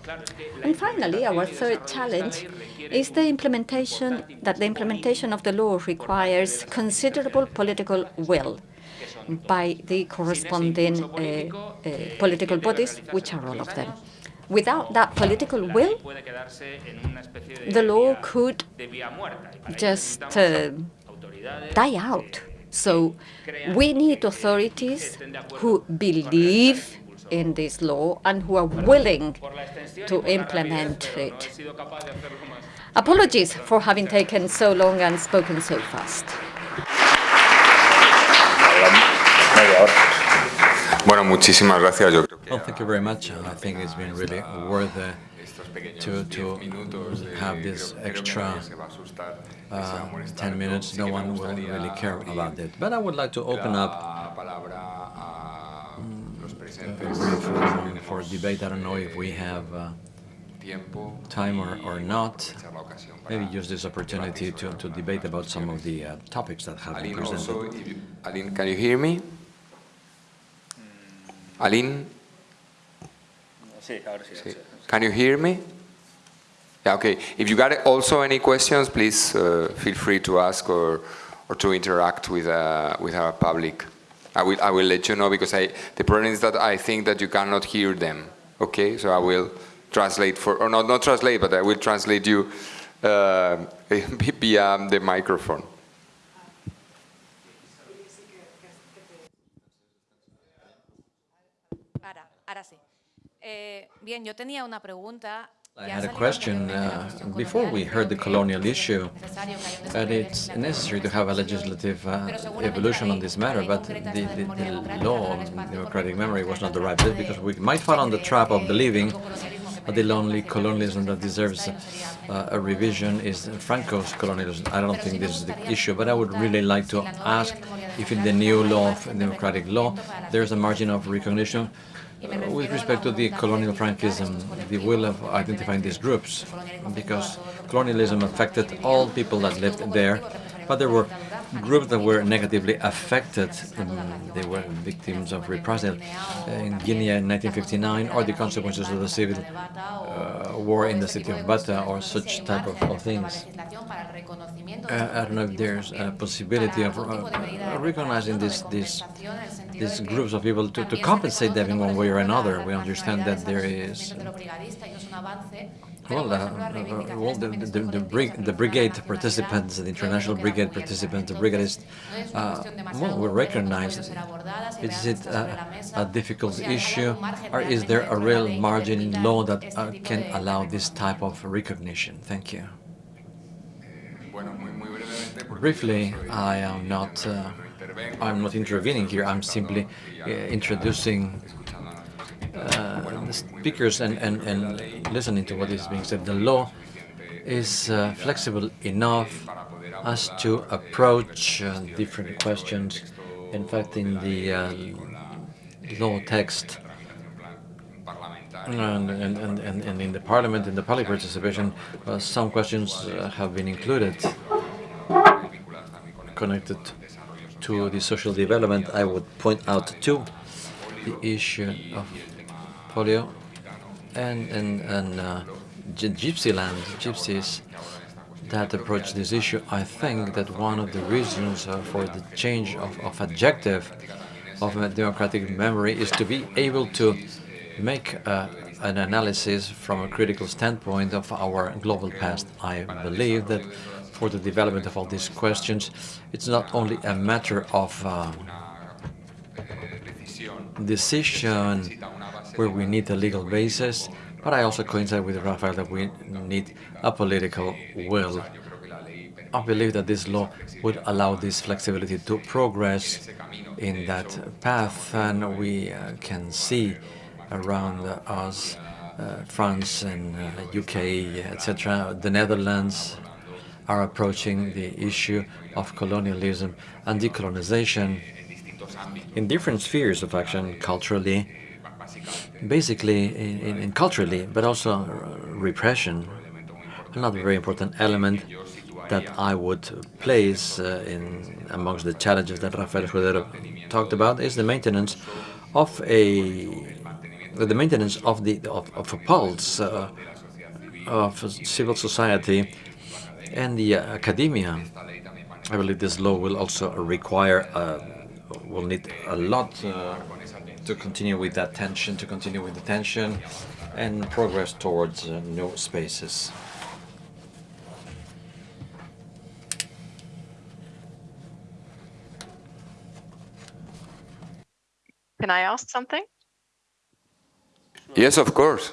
And finally, our third challenge is the implementation, that the implementation of the law requires considerable political will by the corresponding uh, uh, political bodies, which are all of them. Without that political will, the law could just uh, die out. So we need authorities who believe in this law and who are willing to implement it. Apologies for having taken so long and spoken so fast. Bueno, muchísimas gracias. Yo creo que Well, thank you very much. I think it's been really worth uh, to, to have this extra uh, 10 minutes. No one will really care about it. But I would like to open up briefly for debate. I don't know if we have uh, time or, or not. Maybe use this opportunity to, to debate about some of the uh, topics that have been presented. if Aline, can you hear me? Aline, Sí, ahora sí. Sí. can you hear me? Yeah, okay. If you got also any questions, please uh, feel free to ask or, or to interact with, uh, with our public. I will, I will let you know because I, the problem is that I think that you cannot hear them. Okay, so I will translate for, or not, not translate, but I will translate you uh, via the microphone. Bien, yo tenía una pregunta. I had a question uh, before we heard the colonial issue, necesario que haya un that it's necessary to have a legislative uh, evolution on this matter, but the, the, the law on democratic memory was not the right bit because we might fall on the trap of believing de colonialismo que that the only colonialism that deserves franquista y no uh, a revision is Franco's colonialism. I don't think this is the issue, but I would really like to ask if in the new law of democratic law there's a margin of recognition with respect to the colonial Frankism, the will of identifying these groups, because colonialism affected all people that lived there, but there were groups that were negatively affected. They were victims of reprisal in Guinea in 1959, or the consequences of the civil uh, war in the city of Bata, or such type of, of things. Uh, I don't know if there's a possibility of uh, recognizing these these these groups of people to, to compensate them in one way or another. We understand that there is well, uh, uh, well the, the, the, brig the brigade participants, the international brigade participants, the brigadists, uh, well, we recognize it. Is it a, a difficult issue, or is there a real margin in law that uh, can allow this type of recognition? Thank you. Briefly, I am not. Uh, I'm not intervening here. I'm simply uh, introducing uh, the speakers and, and, and listening to what is being said. The law is uh, flexible enough as to approach uh, different questions. In fact, in the uh, law text and, and, and, and in the parliament, in the public participation, some questions have been included connected to the social development. I would point out two, the issue of polio and, and, and uh, gypsy land, gypsies that approach this issue. I think that one of the reasons uh, for the change of, of adjective of democratic memory is to be able to make uh, an analysis from a critical standpoint of our global past. I believe that for the development of all these questions, it's not only a matter of uh, decision where we need a legal basis, but I also coincide with Rafael that we need a political will. I believe that this law would allow this flexibility to progress in that path, and we uh, can see around us, uh, France and uh, UK, etc., the Netherlands are approaching the issue of colonialism and decolonization. In different spheres of action, culturally, basically in, in, culturally, but also repression, another very important element that I would place uh, in amongst the challenges that Rafael Escudero talked about is the maintenance of a the maintenance of the of, of a pulse uh, of civil society and the uh, academia. I believe this law will also require uh, will need a lot uh, to continue with that tension, to continue with the tension and progress towards uh, new spaces. Can I ask something? Yes, of course.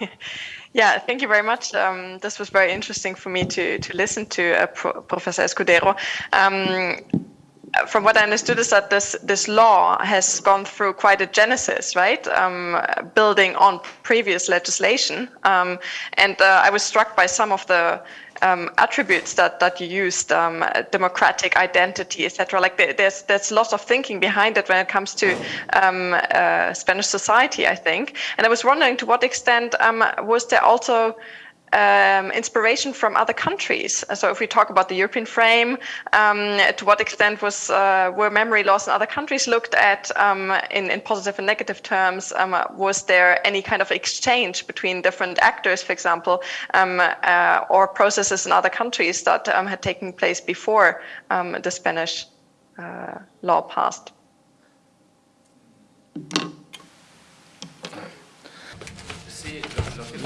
Yeah, thank you very much. Um, this was very interesting for me to to listen to uh, Pro Professor Escudero. Um, from what I understood is that this this law has gone through quite a genesis, right? Um, building on previous legislation, um, and uh, I was struck by some of the um, attributes that that you used, um, democratic identity, etc. Like there's there's lots of thinking behind it when it comes to um, uh, Spanish society, I think. And I was wondering to what extent um, was there also um, inspiration from other countries. So if we talk about the European frame, um, to what extent was uh, were memory laws in other countries looked at um, in, in positive and negative terms? Um, was there any kind of exchange between different actors, for example, um, uh, or processes in other countries that um, had taken place before the Spanish uh, law passed?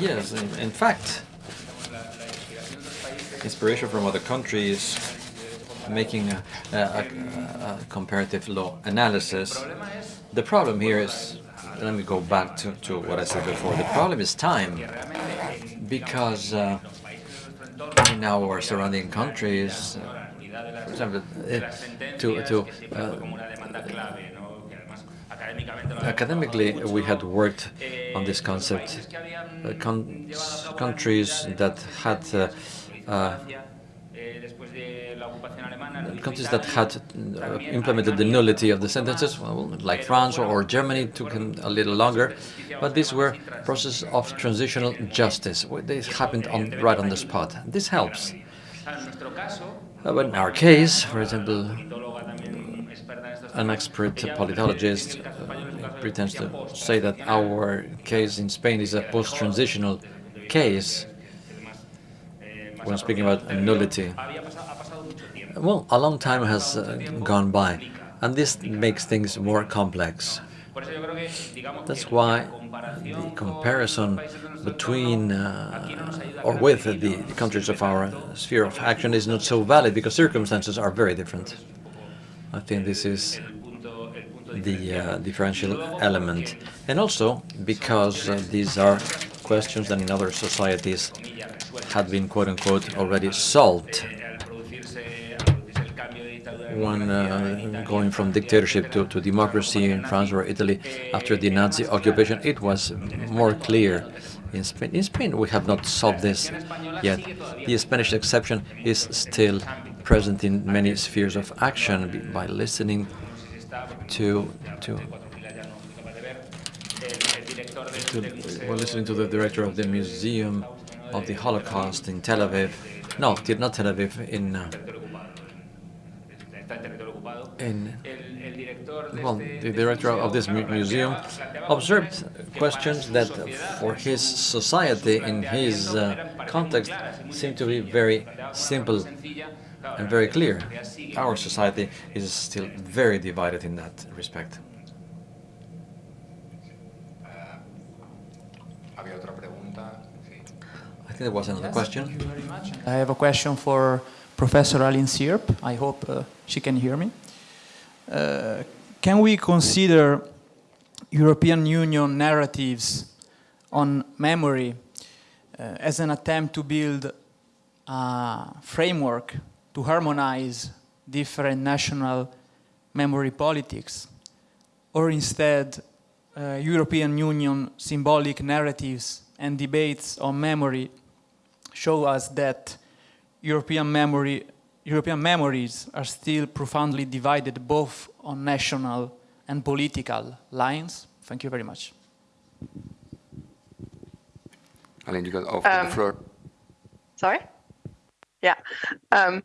Yes, in fact, inspiration from other countries, making a, a, a, a, comparative law analysis. The problem here is, let me go back to, to what I said before, the problem is time, because uh, in our surrounding countries, uh, for example, uh, to, to uh, academically we had worked on this concept. Uh, con countries that had uh, uh, countries that had uh, implemented the nullity of the sentences, well, like France or, Germany, took a little longer, but these were processes of transitional justice. They happened on, right on the spot. This helps. Uh, but in our case, for example, an expert politologist uh, pretends to say that our case in Spain is a post-transitional case when speaking about nullity. Well, a long time has uh, gone by, and this makes things more complex. That's why the comparison between uh, or with the countries of our sphere of action is not so valid because circumstances are very different. I think this is the uh, differential element. And also because uh, these are questions that in other societies had been quote-unquote already solved when uh, going from dictatorship to, to democracy in France or Italy after the Nazi occupation, it was more clear. In Spain, in Spain, we have not solved this yet. The Spanish exception is still present in many spheres of action by listening to to to, we're listening to the director of the Museum of the Holocaust in Tel Aviv. No, did not Tel Aviv, in uh, in well, the director of this museum observed questions that for his society, in his uh, context, seem to be very simple and very clear. Our society is still very divided in that respect. I think there was another question. I have a question for Professor Aline Sierp. I hope uh, she can hear me. Uh, can we consider European Union narratives on memory uh, as an attempt to build a framework to harmonize different national memory politics, or instead uh, European Union symbolic narratives and debates on memory show us that European memory European memories are still profoundly divided both on national and political lines? Thank you very much. Aline, you got off um, the floor. Sorry? Yeah. Um,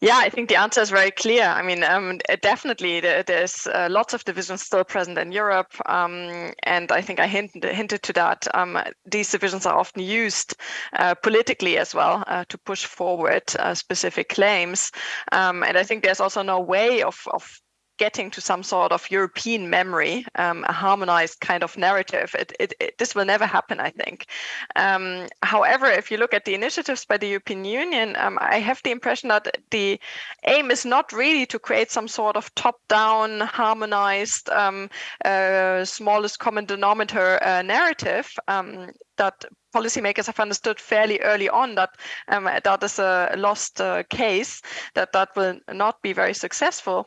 yeah, I think the answer is very clear. I mean, um, definitely there's uh, lots of divisions still present in Europe. Um, and I think I hinted, hinted to that. Um, these divisions are often used uh, politically as well uh, to push forward uh, specific claims. Um, and I think there's also no way of, of getting to some sort of European memory, um, a harmonized kind of narrative. It, it, it, this will never happen, I think. Um, however, if you look at the initiatives by the European Union, um, I have the impression that the aim is not really to create some sort of top-down, harmonized, um, uh, smallest common denominator uh, narrative um, that policymakers have understood fairly early on that um, that is a lost uh, case, that that will not be very successful.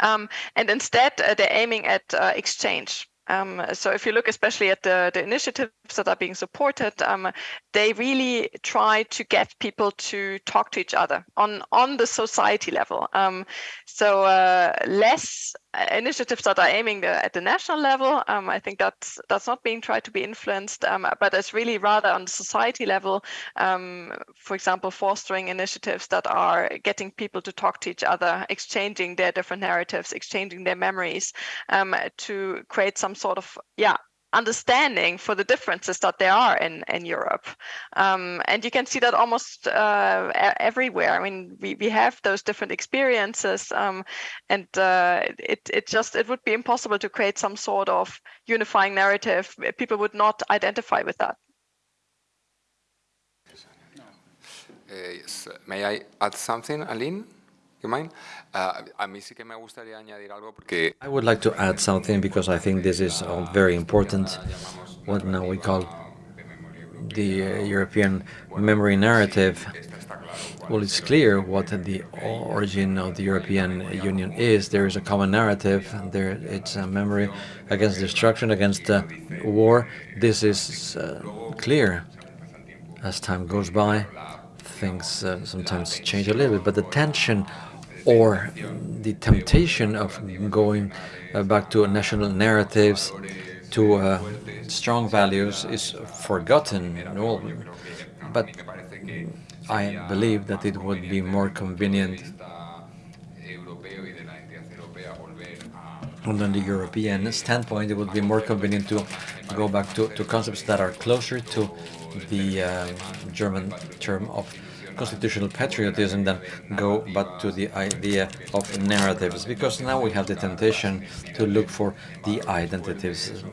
Um, and instead, uh, they're aiming at uh, exchange. Um, so if you look especially at the, the initiatives that are being supported, um, they really try to get people to talk to each other on, on the society level. Um, so uh, less initiatives that are aiming at the national level, um, I think that's that's not being tried to be influenced, um, but it's really rather on the society level. Um, for example, fostering initiatives that are getting people to talk to each other, exchanging their different narratives, exchanging their memories, um, to create some sort of yeah understanding for the differences that there are in, in Europe. Um, and you can see that almost uh, everywhere. I mean, we, we have those different experiences um, and uh, it, it just, it would be impossible to create some sort of unifying narrative. People would not identify with that. Uh, yes. May I add something, Aline? You mind? Uh, I would like to add something because I think this is very important, what now we call the uh, European memory narrative. Well, it's clear what the origin of the European Union is. There is a common narrative. There, it's a memory against destruction, against uh, war. This is uh, clear. As time goes by, things uh, sometimes change a little bit, but the tension or the temptation of going uh, back to national narratives, to uh, strong values is forgotten. Well, but I believe that it would be more convenient from the European standpoint, it would be more convenient to go back to, to concepts that are closer to the uh, German term of constitutional patriotism than go back to the idea of narratives, because now we have the temptation to look for the identities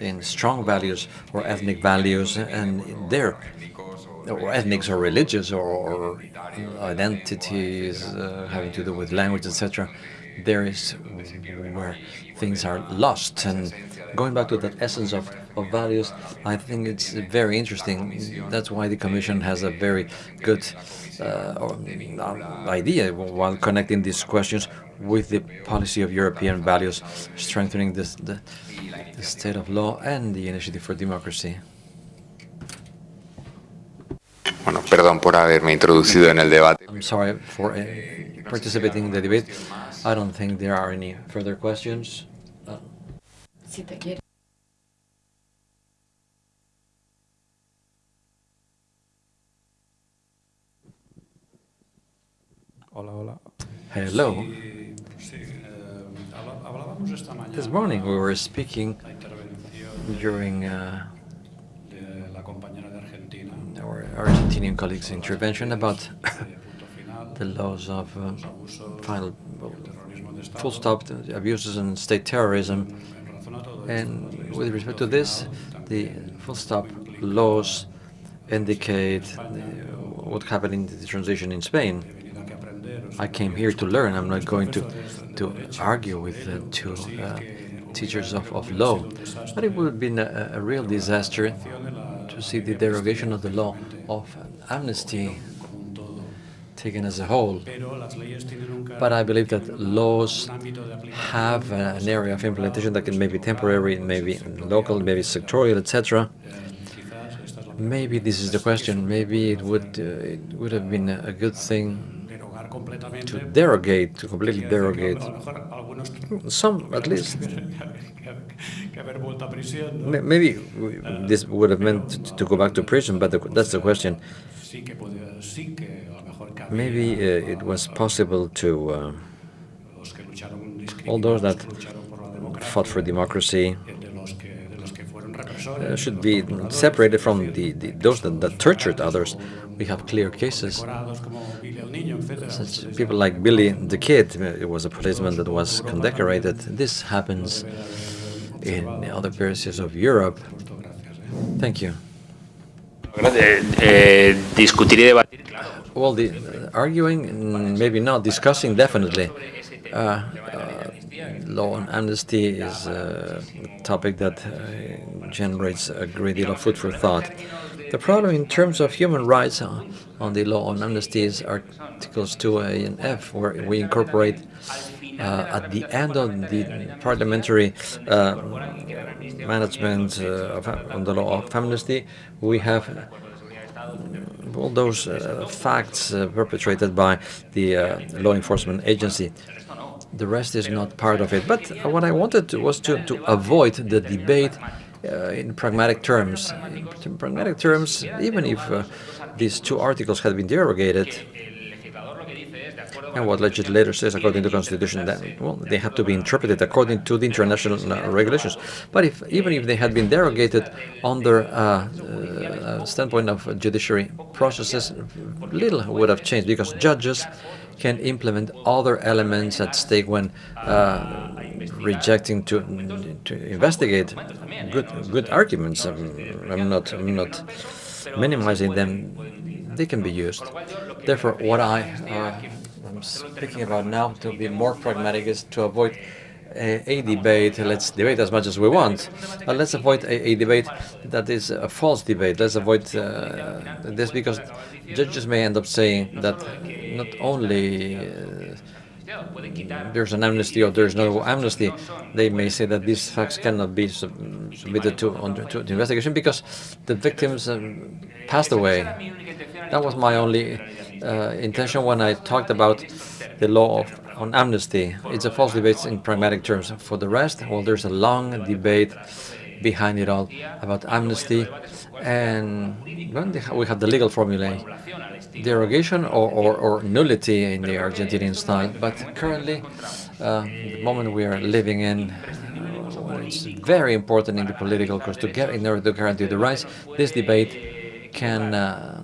in strong values or ethnic values, and there, or ethnics or religious or, or identities uh, having to do with language, etc., there is where things are lost. And going back to that essence of, of values, I think it's very interesting. That's why the Commission has a very good uh, idea while connecting these questions with the policy of European values, strengthening this, the, the state of law and the initiative for democracy. Bueno, perdón por haberme introducido en el debate. I'm sorry for uh, participating in the debate. I don't think there are any further questions. Si Hola, hola. Hello. This morning we were speaking during uh, our Argentinian colleagues' intervention about the laws of uh, final full stop abuses and state terrorism and with respect to this, the full stop laws indicate what happened in the transition in Spain. I came here to learn. I'm not going to to argue with the two uh, teachers of, of law. But it would have been a, a real disaster to see the derogation of the law of amnesty taken as a whole. But I believe that laws have an area of implementation that can maybe temporary, maybe local, maybe sectorial, etc. Maybe this is the question. Maybe it would uh, it would have been a good thing to derogate, to completely derogate, some at least. Maybe this would have meant to go back to prison, but the, that's the question. Maybe uh, it was possible to, uh, all those that fought for democracy uh, should be separated from the, the those that, that, tortured others. We have clear cases. Such people like Billy the Kid, it was a policeman that was condecorated. This happens in other places of Europe. Thank you. Well, the uh, arguing, maybe not. Discussing, definitely. Uh, uh, law and amnesty is a topic that uh, generates a great deal of food for thought. The problem in terms of human rights uh, on the law on amnesty is Articles 2A and F, where we incorporate uh, at the end of the parliamentary uh, management uh, on the law of amnesty, we have all those uh, facts uh, perpetrated by the uh, law enforcement agency. The rest is not part of it. But what I wanted to, was to, to avoid the debate in pragmatic terms. In pragmatic terms, even if these two articles had been derogated, and what legislator says according to the constitution that well they have to be interpreted according to the international uh, regulations. But if even if they had been derogated under uh, uh, standpoint of judiciary processes little would have changed because judges can implement other elements at stake when uh, rejecting to to investigate good good arguments. I'm, I'm not I'm not minimizing them they can be used therefore what I uh, I'm speaking about now to be more pragmatic is to avoid a, a, debate. Let's debate as much as we want, but let's avoid a, a debate that is a false debate. Let's avoid uh, this because judges may end up saying that not only uh, there's an amnesty or there's no amnesty, they may say that these facts cannot be sub submitted to, under, to, to, investigation because the victims um, passed away. That was my only uh, intention when I talked about the law of, on amnesty. It's a false debate in pragmatic terms. For the rest, well, there's a long debate behind it all about amnesty, and when we have the legal formulae, derogation or, or, or nullity in the Argentinian style. But currently, uh, the moment we are living in, uh, it's very important in the political course to get in order to guarantee the rights. This debate can uh,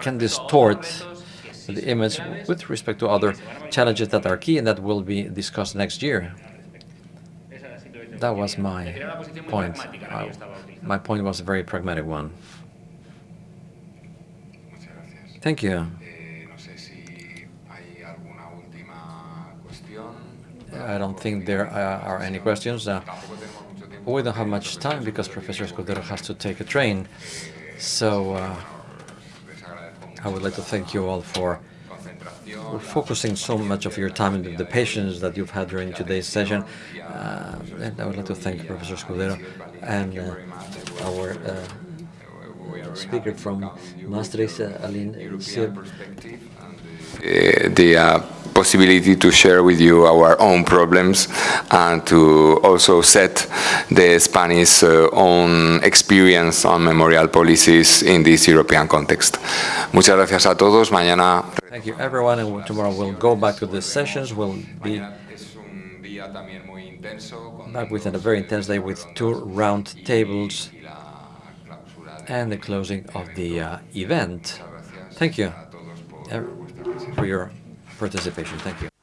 can distort the image with respect to other challenges that are key and that will be discussed next year. That was my point. Uh, my point was a very pragmatic one. Thank you. I don't think there are any questions. Uh, we don't have much time because Professor Escudero has to take a train. So uh, I would like to thank you all for focusing so much of your time and the patience that you've had during today's session. Uh, and I would like to thank Professor Escudero and uh, our uh, speaker from Maastricht, Aline Sierp. Uh, the uh, possibility to share with you our own problems and to also set the Spanish uh, own experience on memorial policies in this European context. Muchas gracias a todos. Mañana. Thank you, everyone. And tomorrow we'll go back to the sessions. We'll be back with a very intense day with two round tables and the closing of the uh, event. Thank you for your participation. Thank you.